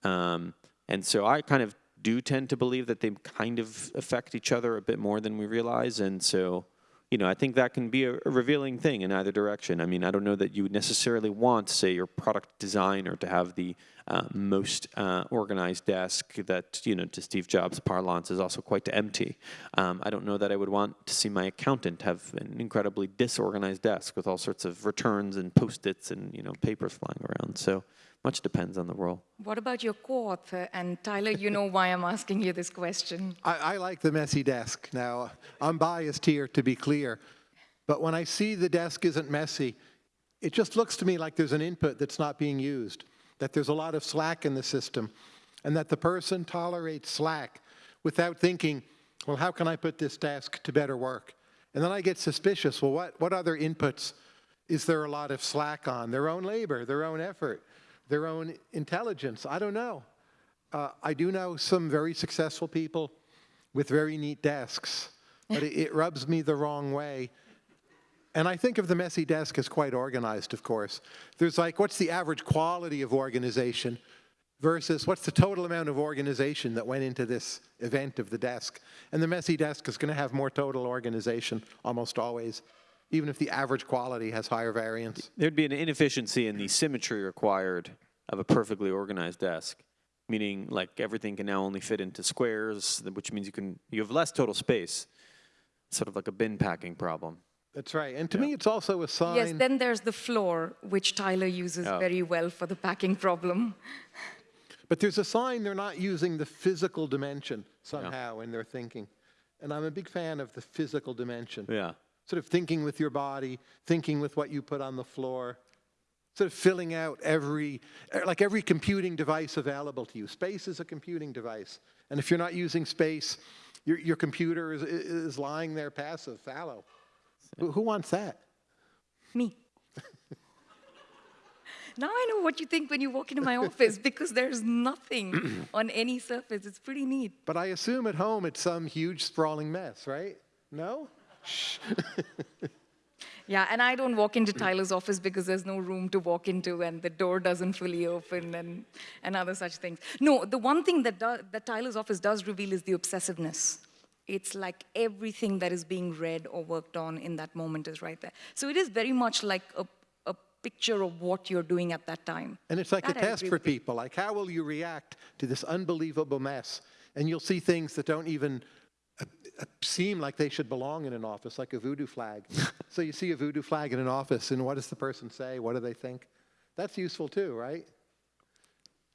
Um, and so I kind of do tend to believe that they kind of affect each other a bit more than we realize. And so you know, I think that can be a, a, revealing thing in either direction. I mean, I don't know that you would necessarily want, say, your product designer to have the uh, most uh, organized desk that, you know, to Steve Jobs' parlance is also quite empty. Um, I don't know that I would want to see my accountant have an incredibly disorganized desk with all sorts of returns and post-its and, you know, papers flying around. So much depends on the role. What about your co-author? And Tyler, you know why I'm asking you this question. I, I, like the messy desk. Now, I'm biased here, to be clear. But when I see the desk isn't messy, it just looks to me like there's an input that's not being used, that there's a lot of slack in the system, and that the person tolerates slack without thinking, well, how can I put this desk to better work? And then I get suspicious, well, what, what other inputs is there a lot of slack on? Their own labor, their own effort their own intelligence. I don't know. Uh, I do know some very successful people with very neat desks, but it, it, rubs me the wrong way. And I think of the messy desk as quite organized, of course. There's like, what's the average quality of organization versus what's the total amount of organization that went into this event of the desk? And the messy desk is going to have more total organization almost always even if the average quality has higher variance. There'd be an inefficiency in the symmetry required of a perfectly organized desk, meaning like everything can now only fit into squares, which means you can you have less total space, sort of like a bin packing problem. That's right. And to yeah. me, it's also a sign. Yes, then there's the floor, which Tyler uses oh. very well for the packing problem. <laughs> But there's a sign they're not using the physical dimension somehow in their thinking. And I'm a big fan of the physical dimension. Yeah. Sort of thinking with your body, thinking with what you put on the floor, sort of filling out every, er, like every computing device available to you. Space is a computing device. And if you're not using space, your, your computer is, is lying there passive, fallow. Who, who wants that? Me. <laughs> now I know what you think when you walk into my office <laughs> because there's nothing <clears throat> on any surface. It's pretty neat. But I assume at home it's some huge sprawling mess, right? No? <laughs> Yeah, and I don't walk into Tyler's office because there's no room to walk into and the door doesn't fully open and, and other such things. No, the one thing that, do, that Tyler's office does reveal is the obsessiveness. It's like everything that is being read or worked on in that moment is right there. So it is very much like a, a picture of what you're doing at that time. And it's like That a test for people. Like, how will you react to this unbelievable mess? And you'll see things that don't even seem like they should belong in an office, like a voodoo flag. <laughs> so you see a voodoo flag in an office, and what does the person say? What do they think? That's useful too, right?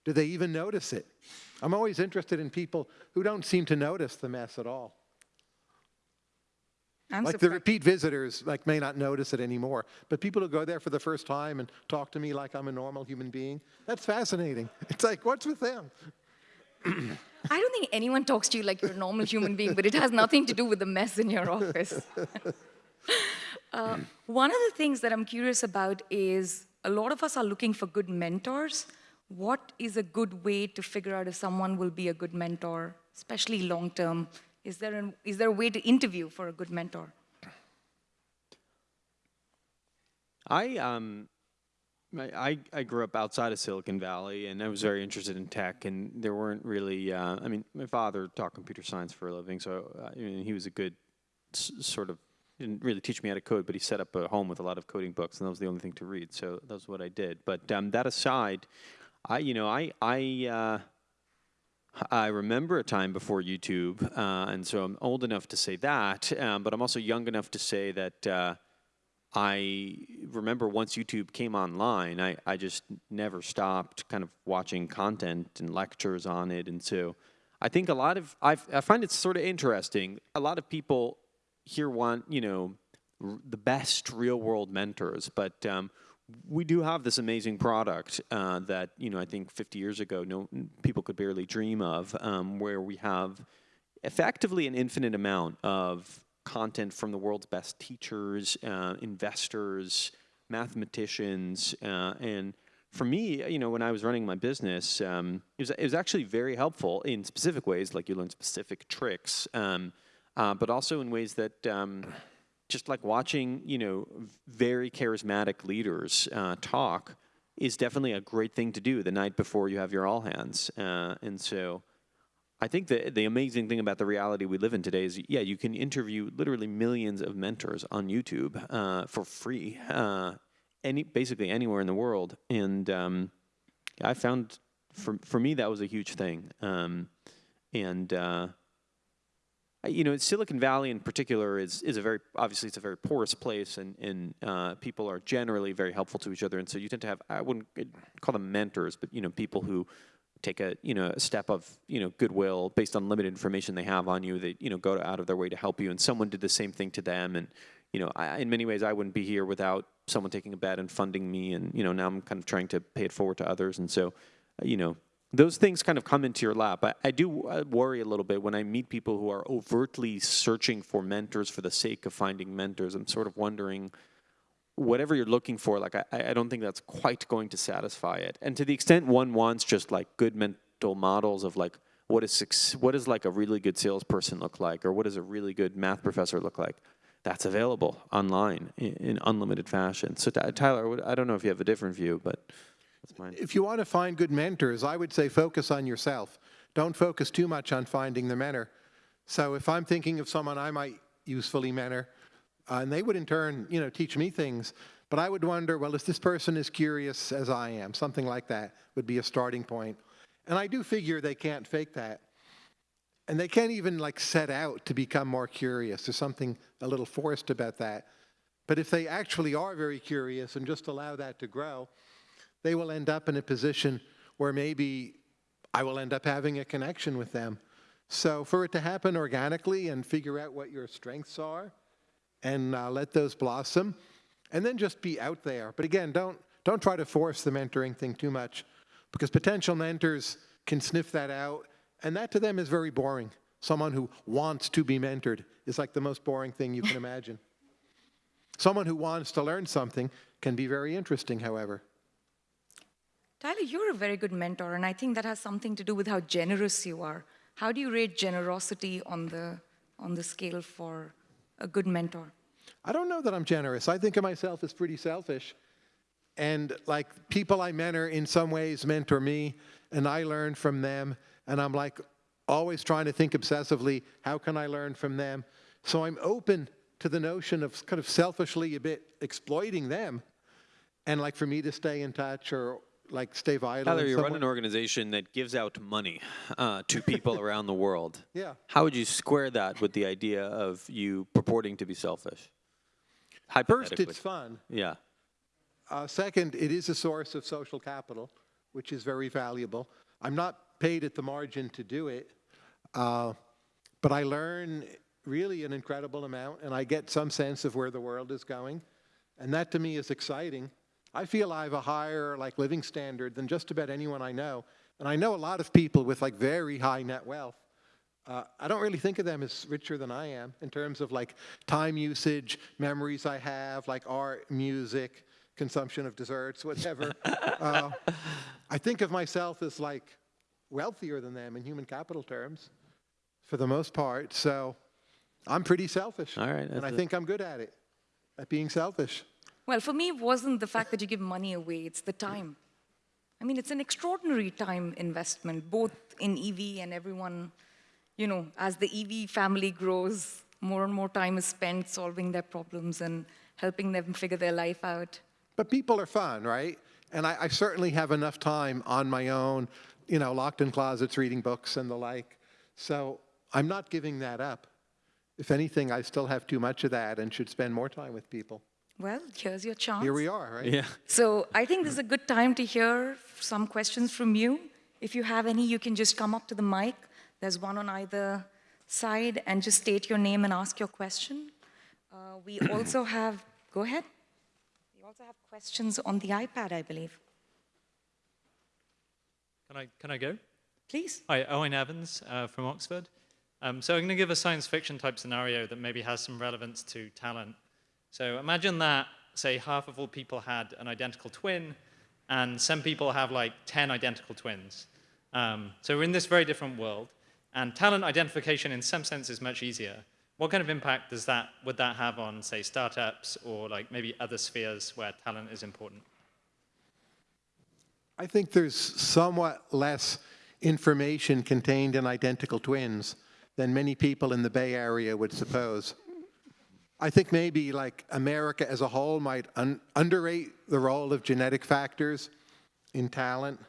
Do they even notice it? I'm always interested in people who don't seem to notice the mess at all. I'm like the repeat visitors like may not notice it anymore but people who go there for the first time and talk to me like i'm a normal human being that's fascinating <laughs> it's like what's with them <clears throat> I don't think anyone talks to you like you're a normal human being, but it has nothing to do with the mess in your office. <laughs> uh, one of the things that I'm curious about is a lot of us are looking for good mentors. What is a good way to figure out if someone will be a good mentor, especially long term? Is there, is there a way to interview for a good mentor? I um, I, I grew up outside of Silicon Valley, and I was very interested in tech. And there weren't really. Uh, I mean, my father taught computer science for a living, so uh, I mean, he was a good sort of. Didn't really teach me how to code, but he set up a home with a lot of coding books, and that was the only thing to read. So that was what I did. But um, that aside, I you know I I. Uh, I remember a time before YouTube, uh, and so I'm old enough to say that, um, but I'm also young enough to say that uh, I remember once YouTube came online, I, I just never stopped kind of watching content and lectures on it. And so I think a lot of, I've, I find it sort of interesting. A lot of people here want, you know, the best real world mentors, but um, we do have this amazing product uh, that, you know, I think 50 years ago, no people could barely dream of, um, where we have effectively an infinite amount of content from the world's best teachers, uh, investors, mathematicians, uh, and for me, you know, when I was running my business, um, it was it was actually very helpful in specific ways, like you learn specific tricks, um, uh, but also in ways that. Um, just like watching, you know, very charismatic leaders uh, talk is definitely a great thing to do the night before you have your all hands. Uh, and so, I think the the amazing thing about the reality we live in today is, yeah, you can interview literally millions of mentors on YouTube uh, for free, uh, any basically anywhere in the world. And um, I found for for me that was a huge thing. Um, and uh, you know, Silicon Valley in particular is is a very obviously it's a very porous place, and and uh, people are generally very helpful to each other, and so you tend to have I wouldn't call them mentors, but you know, people who take a you know a step of you know goodwill based on limited information they have on you. They you know go out of their way to help you, and someone did the same thing to them, and you know, I, in many ways, I wouldn't be here without someone taking a bet and funding me, and you know, now I'm kind of trying to pay it forward to others, and so, uh, you know, those things kind of come into your lap. I, I do uh, worry a little bit when I meet people who are overtly searching for mentors for the sake of finding mentors. I'm sort of wondering, whatever you're looking for, like I, I don't think that's quite going to satisfy it. And to the extent one wants just like good mental models of like what is what does like a really good salesperson look like, or what does a really good math professor look like, that's available online in, in unlimited fashion. So Ty- Tyler, I don't know if you have a different view, but that's mine. If you want to find good mentors, I would say focus on yourself. Don't focus too much on finding the mentor. So if I'm thinking of someone I might usefully mentor, uh, and they would in turn, you know, teach me things, but I would wonder, well, is this person as curious as I am? Something like that would be a starting point. And I do figure they can't fake that. And they can't even like set out to become more curious. There's something a little forced about that. But if they actually are very curious and just allow that to grow, they will end up in a position where maybe I will end up having a connection with them. So for it to happen organically and figure out what your strengths are and uh, let those blossom and then just be out there. But again, don't, don't try to force the mentoring thing too much because potential mentors can sniff that out and that to them is very boring. Someone who wants to be mentored is like the most boring thing you can <laughs> imagine. Someone who wants to learn something can be very interesting, however. Tyler, you're a very good mentor, and I think that has something to do with how generous you are. How do you rate generosity on the, on the scale for a good mentor? I don't know that I'm generous. I think of myself as pretty selfish. And like people I mentor in some ways mentor me, and I learn from them. And I'm like always trying to think obsessively, how can I learn from them? So I'm open to the notion of kind of selfishly a bit exploiting them. And like for me to stay in touch or like stay vital. Tyler, you run an organization that gives out money uh, to people <laughs> around the world. Yeah. How would you square that with the idea of you purporting to be selfish? First, it's fun. Yeah. Uh, second, it is a source of social capital, which is very valuable. I'm not paid at the margin to do it, uh, but I learn really an incredible amount, and I get some sense of where the world is going, and that to me is exciting. I feel I have a higher like living standard than just about anyone I know, and I know a lot of people with like very high net wealth. Uh, I don't really think of them as richer than I am in terms of like time usage, memories I have, like art, music, consumption of desserts, whatever. <laughs> uh, I think of myself as like wealthier than them in human capital terms for the most part. So I'm pretty selfish. All right, And I think I'm good at it, at being selfish. Well, for me, it wasn't the fact that you give money away, it's the time. I mean, it's an extraordinary time investment, both in EV and everyone, you know, as the EV family grows, more and more time is spent solving their problems and helping them figure their life out. But people are fun, right? And I, I certainly have enough time on my own, you know, locked in closets reading books and the like. So I'm not giving that up. If anything, I still have too much of that and should spend more time with people. Well, here's your chance. Here we are, right? Yeah. So I think this is a good time to hear some questions from you. If you have any, you can just come up to the mic. There's one on either side, and just state your name and ask your question. Uh, we <clears throat> also have, go ahead. We also have questions on the iPad, I believe. Can I, can I go? Please. Hi, Owain Evans uh, from Oxford. Um, so I'm going to give a science fiction type scenario that maybe has some relevance to talent. So imagine that, say, half of all people had an identical twin, and some people have like 10 identical twins. Um, so we're in this very different world, and talent identification in some sense is much easier. What kind of impact does that, would that have on, say, startups or like maybe other spheres where talent is important? I think there's somewhat less information contained in identical twins than many people in the Bay Area would suppose. I think maybe like America as a whole might un underrate the role of genetic factors in talent,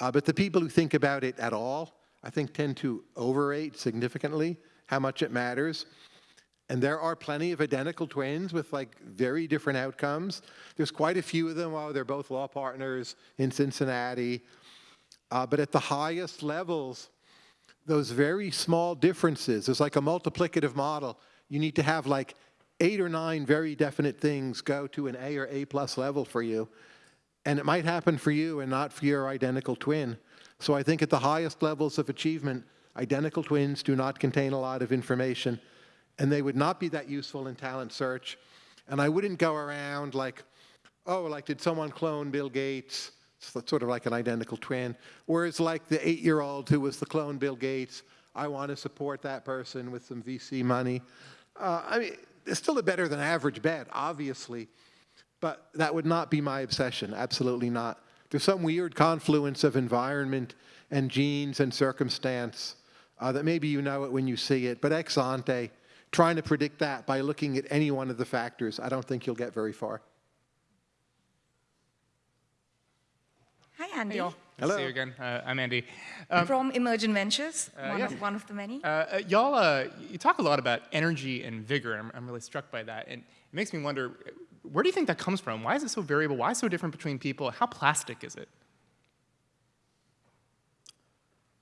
uh, but the people who think about it at all, I think tend to overrate significantly how much it matters. And there are plenty of identical twins with like very different outcomes. There's quite a few of them. Oh, they're both law partners in Cincinnati. Uh, but at the highest levels, those very small differences, there's like a multiplicative model. You need to have like eight or nine very definite things go to an A or A plus level for you. And it might happen for you and not for your identical twin. So I think at the highest levels of achievement, identical twins do not contain a lot of information and they would not be that useful in talent search. And I wouldn't go around like, oh, like did someone clone Bill Gates? It's sort of like an identical twin. Whereas like the eight-year-old who was the clone Bill Gates, I want to support that person with some VC money. Uh, I mean, it's still a better than average bet, obviously, but that would not be my obsession, absolutely not. There's some weird confluence of environment and genes and circumstance uh, that maybe you know it when you see it, but ex ante, trying to predict that by looking at any one of the factors, I don't think you'll get very far. Hi, Andy. Hey, y'all. Nice Hello. to see you again. Uh, I'm Andy. Um, From Emergent Ventures, one, yeah. of, one of the many. uh, uh, y'all, uh, you talk a lot about energy and vigor. I'm, I'm really struck by that. And it makes me wonder, where do you think that comes from? Why is it so variable? Why is so different between people? How plastic is it?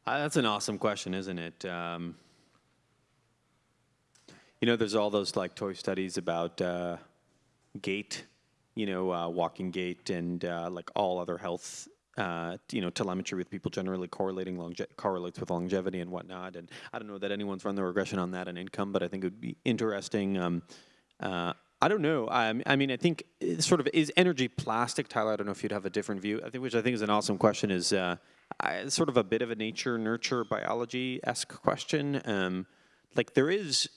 Uh, that's an awesome question, isn't it? Um, you know, there's all those like toy studies about uh, gait, you know, uh, walking gait, and uh, like all other health, uh, you know, telemetry with people generally correlating longe- correlates with longevity and whatnot. And I don't know that anyone's run the regression on that and income, but I think it would be interesting. Um, uh, I don't know. I, I mean, I think sort of is energy plastic, Tyler. I don't know if you'd have a different view. I think, which I think is an awesome question, is uh, I, sort of a bit of a nature nurture biology esque question. Um, like there is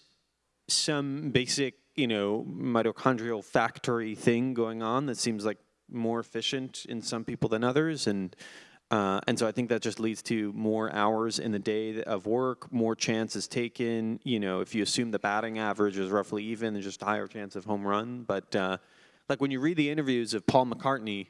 some basic, you know, mitochondrial factory thing going on that seems like more efficient in some people than others, and uh, and so I think that just leads to more hours in the day of work, more chances taken. You know, if you assume the batting average is roughly even, there's just a higher chance of home run. But uh, like when you read the interviews of Paul McCartney,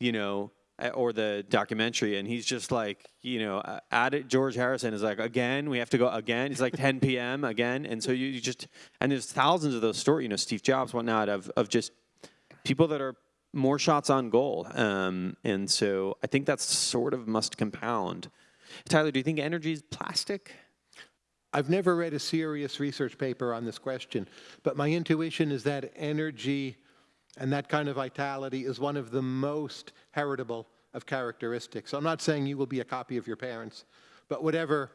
you know, or the documentary, and he's just like, you know, at it. George Harrison is like, again, we have to go again. It's like 10 <laughs> p.m. again, and so you, you just and there's thousands of those stories. You know, Steve Jobs, whatnot, of of just people that are more shots on goal. Um, and so I think that's sort of must compound. Tyler, do you think energy is plastic? I've never read a serious research paper on this question, but my intuition is that energy and that kind of vitality is one of the most heritable of characteristics. I'm not saying you will be a copy of your parents, but whatever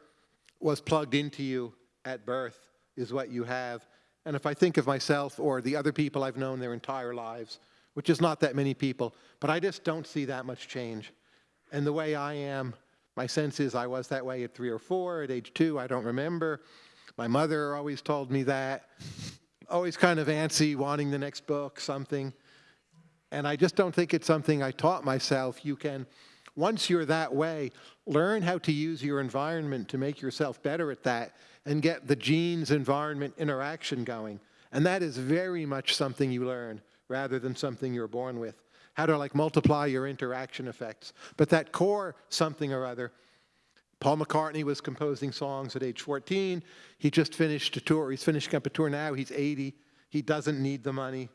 was plugged into you at birth is what you have. And if I think of myself or the other people I've known their entire lives, which is not that many people, but I just don't see that much change. And the way I am, my sense is I was that way at three or four, at age two, I don't remember. My mother always told me that. Always kind of antsy, wanting the next book, something. And I just don't think it's something I taught myself. You can, once you're that way, learn how to use your environment to make yourself better at that and get the genes environment interaction going. And that is very much something you learn rather than something you're born with. How to like multiply your interaction effects. But that core something or other, Paul McCartney was composing songs at age 14. He just finished a tour. He's finishing up a tour now. He's 80. He doesn't need the money.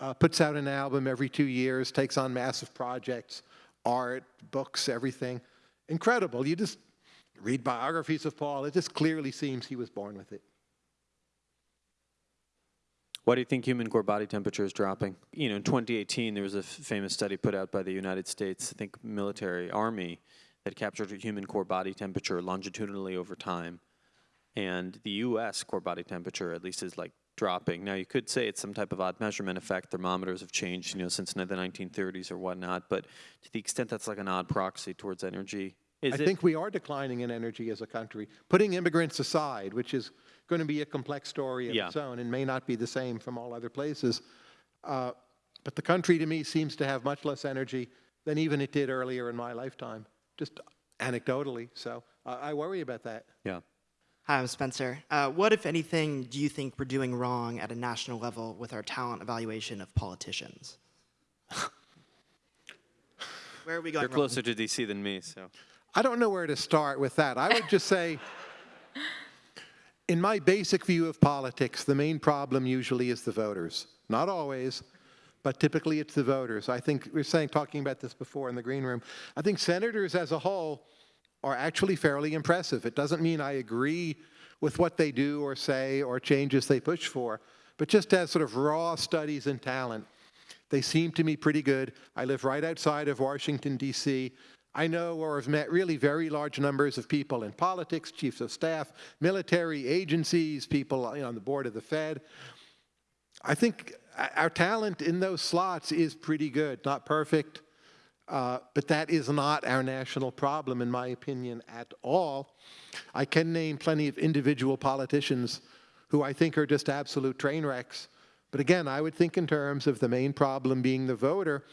Uh, puts out an album every two years, takes on massive projects, art, books, everything. Incredible. You just read biographies of Paul. It just clearly seems he was born with it. Why do you think human core body temperature is dropping? You know, in 2018, there was a famous study put out by the United States, I think military, army, that captured human core body temperature longitudinally over time. And the US core body temperature, at least, is like dropping. Now, you could say it's some type of odd measurement effect. Thermometers have changed, you know, since the 1930s or whatnot. But to the extent that's like an odd proxy towards energy, is I think we are declining in energy as a country. Putting immigrants aside, which is going to be a complex story of Yeah. its own and may not be the same from all other places. Uh, but the country to me seems to have much less energy than even it did earlier in my lifetime, just anecdotally. So uh, I worry about that. yeah. Hi, I'm Spencer. Uh, what, if anything, do you think we're doing wrong at a national level with our talent evaluation of politicians? <laughs> Where are we going You're wrong? closer to DC than me, so. I don't know where to start with that. I would just say, in my basic view of politics, the main problem usually is the voters. Not always, but typically it's the voters. I think we were saying, talking about this before in the green room. I think senators as a whole are actually fairly impressive. It doesn't mean I agree with what they do or say or changes they push for, but just as sort of raw studies and talent, they seem to me pretty good. I live right outside of Washington, D.C. I know or have met really very large numbers of people in politics, chiefs of staff, military agencies, people on the board of the Fed. I think our talent in those slots is pretty good, not perfect, uh, but that is not our national problem, in my opinion, at all. I can name plenty of individual politicians who I think are just absolute train wrecks. But again, I would think in terms of the main problem being the voter.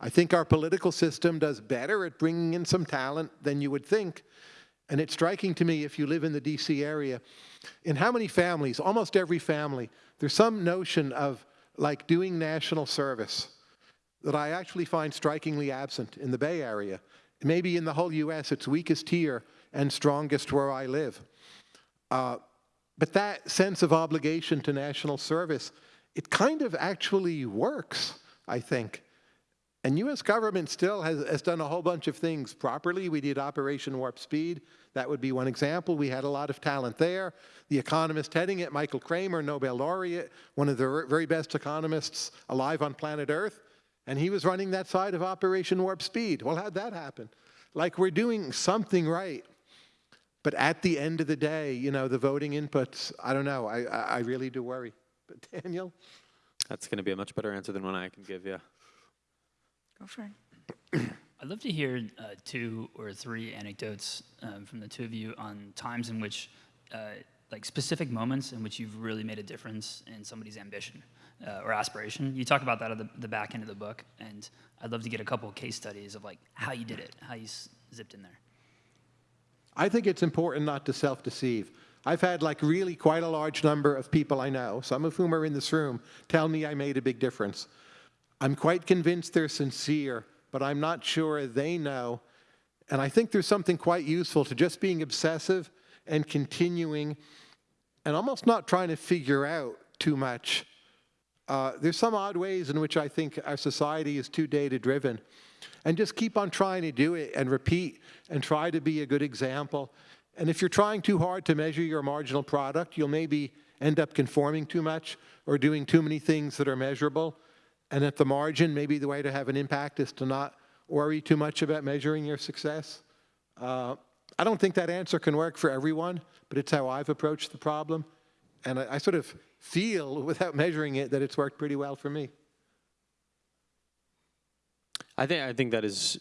I think our political system does better at bringing in some talent than you would think. And it's striking to me, if you live in the DC area, in how many families, almost every family, there's some notion of like doing national service that I actually find strikingly absent in the Bay Area. Maybe in the whole US, it's weakest here and strongest where I live. Uh, but that sense of obligation to national service, it kind of actually works, I think. And US government still has, has done a whole bunch of things properly. We did Operation Warp Speed. That would be one example. We had a lot of talent there. The economist heading it, Michael Kremer, Nobel laureate, one of the very best economists alive on planet Earth, and he was running that side of Operation Warp Speed. Well, how'd that happen? Like we're doing something right. But at the end of the day, you know, the voting inputs, I don't know, I, I really do worry. But Daniel? That's going to be a much better answer than one I can give you. Go for it. I'd love to hear uh, two or three anecdotes um, from the two of you on times in which, uh, like specific moments in which you've really made a difference in somebody's ambition uh, or aspiration. You talk about that at the, the back end of the book, and I'd love to get a couple of case studies of like how you did it, how you s- zipped in there. I think it's important not to self-deceive. I've had like really quite a large number of people I know, some of whom are in this room, tell me I made a big difference. I'm quite convinced they're sincere, but I'm not sure they know. And I think there's something quite useful to just being obsessive and continuing and almost not trying to figure out too much. Uh, there's some odd ways in which I think our society is too data driven. And just keep on trying to do it and repeat and try to be a good example. And if you're trying too hard to measure your marginal product, you'll maybe end up conforming too much or doing too many things that are measurable. And at the margin, maybe the way to have an impact is to not worry too much about measuring your success. Uh, I don't think that answer can work for everyone, but it's how I've approached the problem. And I, I sort of feel, <laughs> without measuring it, that it's worked pretty well for me. I think I think that is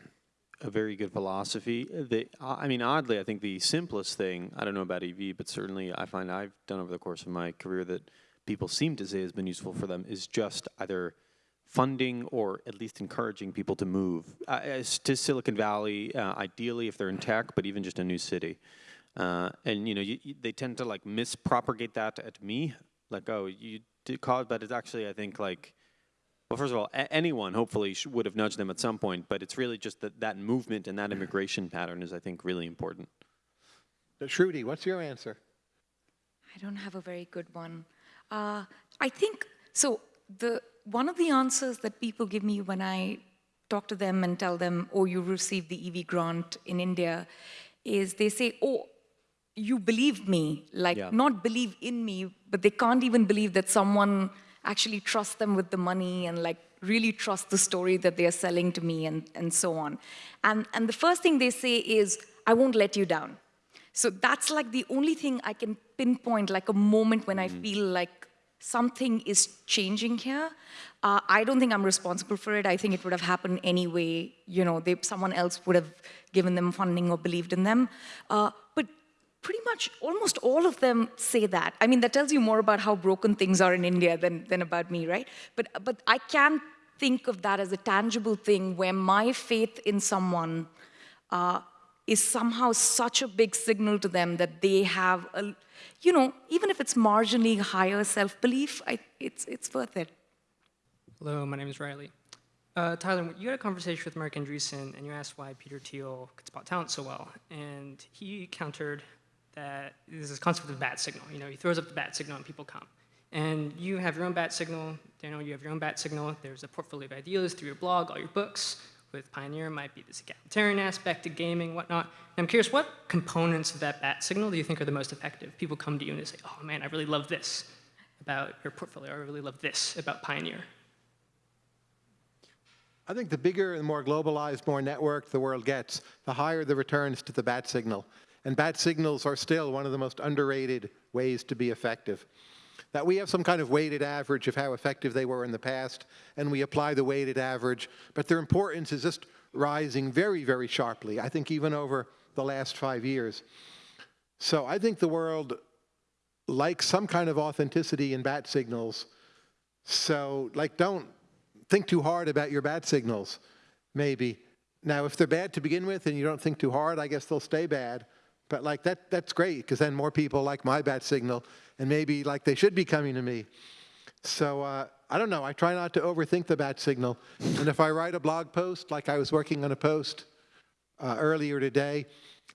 <clears throat> a very good philosophy. The, I mean, oddly, I think the simplest thing, I don't know about EV, but certainly I find I've done over the course of my career that people seem to say has been useful for them is just either funding or at least encouraging people to move uh, as to Silicon Valley, uh, ideally if they're in tech, but even just a new city. Uh, and you know, you, you, they tend to like mispropagate that at me, like, oh, you did cause, but it's actually, I think, like, well, first of all, a- anyone hopefully sh- would have nudged them at some point, but it's really just that that movement and that immigration <laughs> pattern is, I think, really important. But Shruti, what's your answer? I don't have a very good one. Uh, I think so. The one of the answers that people give me when I talk to them and tell them, "Oh, you received the EV grant in India," is they say, "Oh, you believe me." Like Yeah. not believe in me, but they can't even believe that someone actually trusts them with the money and like really trust the story that they are selling to me and, and so on. And, and the first thing they say is, I won't let you down. So that's like the only thing I can pinpoint, like a moment when I feel like something is changing here. Uh, I don't think I'm responsible for it. I think it would have happened anyway. You know, they, someone else would have given them funding or believed in them. Uh, but pretty much almost all of them say that. I mean, that tells you more about how broken things are in India than, than about me, right? But, but I can think of that as a tangible thing where my faith in someone uh, is somehow such a big signal to them that they have, a, you know, even if it's marginally higher self-belief, it's, it's worth it. Hello, my name is Riley. Uh, Tyler, you had a conversation with Marc Andreessen, and you asked why Peter Thiel could spot talent so well, and he countered that there's this concept of bat signal. You know, he throws up the bat signal and people come. And you have your own bat signal, Daniel, you have your own bat signal. There's a portfolio of ideas through your blog, all your books. With Pioneer, might be this egalitarian aspect to gaming, whatnot. And I'm curious, what components of that bat signal do you think are the most effective? People come to you and they say, oh man, I really love this about your portfolio, I really love this about Pioneer. I think the bigger and more globalized, more networked the world gets, the higher the returns to the bat signal. And bat signals are still one of the most underrated ways to be effective. That we have some kind of weighted average of how effective they were in the past, and we apply the weighted average, but their importance is just rising very, very sharply, I think even over the last five years. So I think the world likes some kind of authenticity in bat signals. So like don't think too hard about your bat signals, maybe. Now, if they're bad to begin with and you don't think too hard, I guess they'll stay bad. But like that, that's great because then more people like my bat signal and maybe like they should be coming to me. So uh, I don't know. I try not to overthink the bat signal. And if I write a blog post, like I was working on a post uh, earlier today,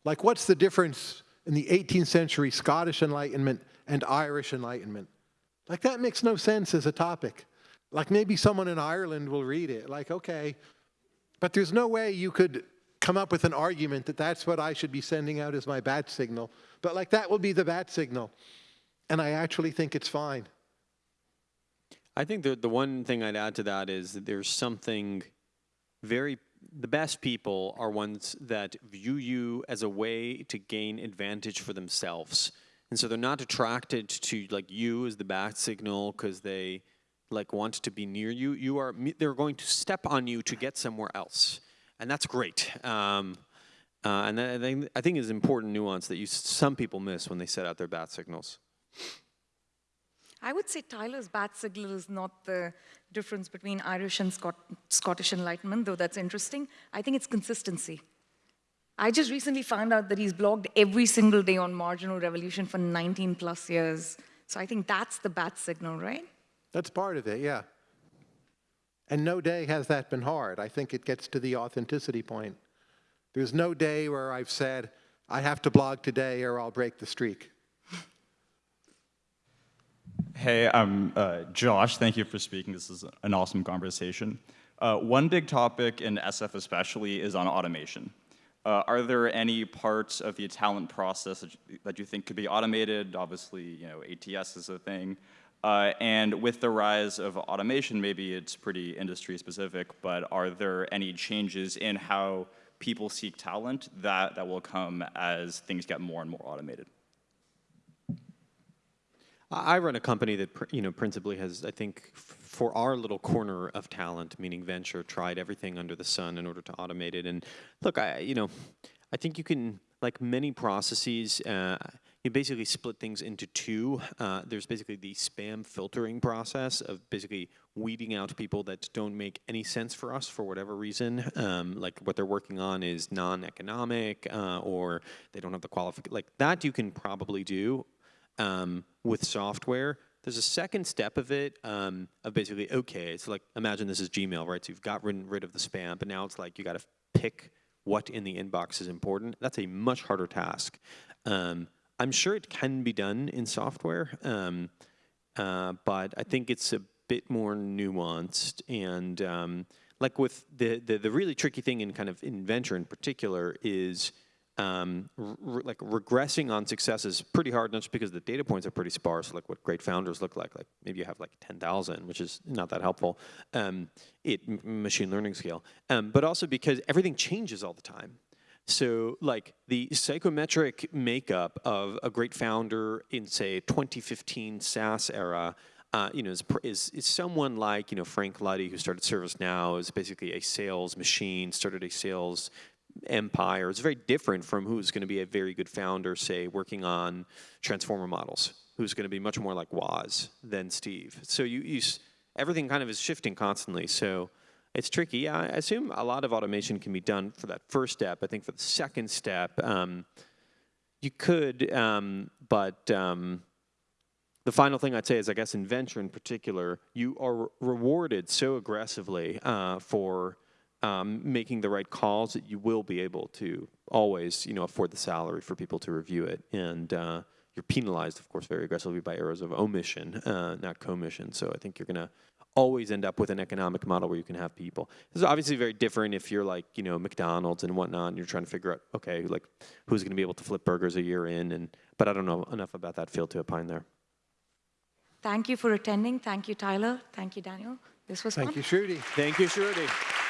like what's the difference in the 18th century Scottish Enlightenment and Irish Enlightenment? Like that makes no sense as a topic. Like maybe someone in Ireland will read it, like, okay. But there's no way you could come up with an argument that that's what I should be sending out as my bat signal. But like that will be the bat signal. And I actually think it's fine. I think the the one thing I'd add to that is that there's something very the best people are ones that view you as a way to gain advantage for themselves. And so they're not attracted to like you as the bat signal because they like want to be near you. You are they're going to step on you to get somewhere else. And that's great. Um, uh, and I think I think is important nuance that you some people miss when they set out their bat signals. I would say Tyler's bat signal is not the difference between Irish and Scot- Scottish Enlightenment, though that's interesting. I think it's consistency. I just recently found out that he's blogged every single day on Marginal Revolution for 19 plus years. So I think that's the bat signal, right? That's part of it, yeah. And no day has that been hard. I think it gets to the authenticity point. There's no day where I've said, I have to blog today or I'll break the streak. Hey, I'm uh, Josh. Thank you for speaking. This is an awesome conversation. Uh, one big topic in SF especially is on automation. Uh, are there any parts of the talent process that you, that you think could be automated? Obviously, you know, ATS is a thing. Uh, and with the rise of automation, maybe it's pretty industry specific, but are there any changes in how people seek talent that, that will come as things get more and more automated? I run a company that you know principally has, I think, for our little corner of talent, meaning venture, tried everything under the sun in order to automate it. And look, I you know, I think you can like many processes. Uh, you basically split things into two. Uh, there's basically the spam filtering process of basically weeding out people that don't make any sense for us for whatever reason. Um, like what they're working on is non-economic, uh, or they don't have the qualification. Like that, you can probably do um, with software. There's a second step of it um, of basically okay. It's like imagine this is Gmail, right? So you've got rid, of the spam, but now it's like you got to pick what in the inbox is important. That's a much harder task. Um, I'm sure it can be done in software, um, uh, but I think it's a bit more nuanced and um, like with the, the the really tricky thing in kind of in venture in particular is um, r- like regressing on success is pretty hard, not just because the data points are pretty sparse, like what great founders look like. Like maybe you have like 10,000, which is not that helpful, um, machine learning scale, um, but also because everything changes all the time. So like the psychometric makeup of a great founder in say 2015 SaaS era uh, you know, is, is, is someone like, you know, Frank Luddy, who started ServiceNow, is basically a sales machine, started a sales empire. is very different from who's going to be a very good founder, say, working on transformer models, who's going to be much more like Woz than Steve. So you, you everything kind of is shifting constantly. So it's tricky. I assume a lot of automation can be done for that first step. I think for the second step, um, you could, um, but um, the final thing I'd say is, I guess in venture in particular, you are re- rewarded so aggressively uh, for um, making the right calls that you will be able to always, you know, afford the salary for people to review it, and uh, you're penalized, of course, very aggressively by errors of omission, uh, not commission. So I think you're going to always end up with an economic model where you can have people. This is obviously very different if you're like, you know, McDonald's and whatnot, and you're trying to figure out, okay, like who's going to be able to flip burgers a year in, and but I don't know enough about that field to opine there. Thank you for attending. Thank you, Tyler. Thank you, Daniel. This was fun. Thank you, Shruti. Thank you, Shruti.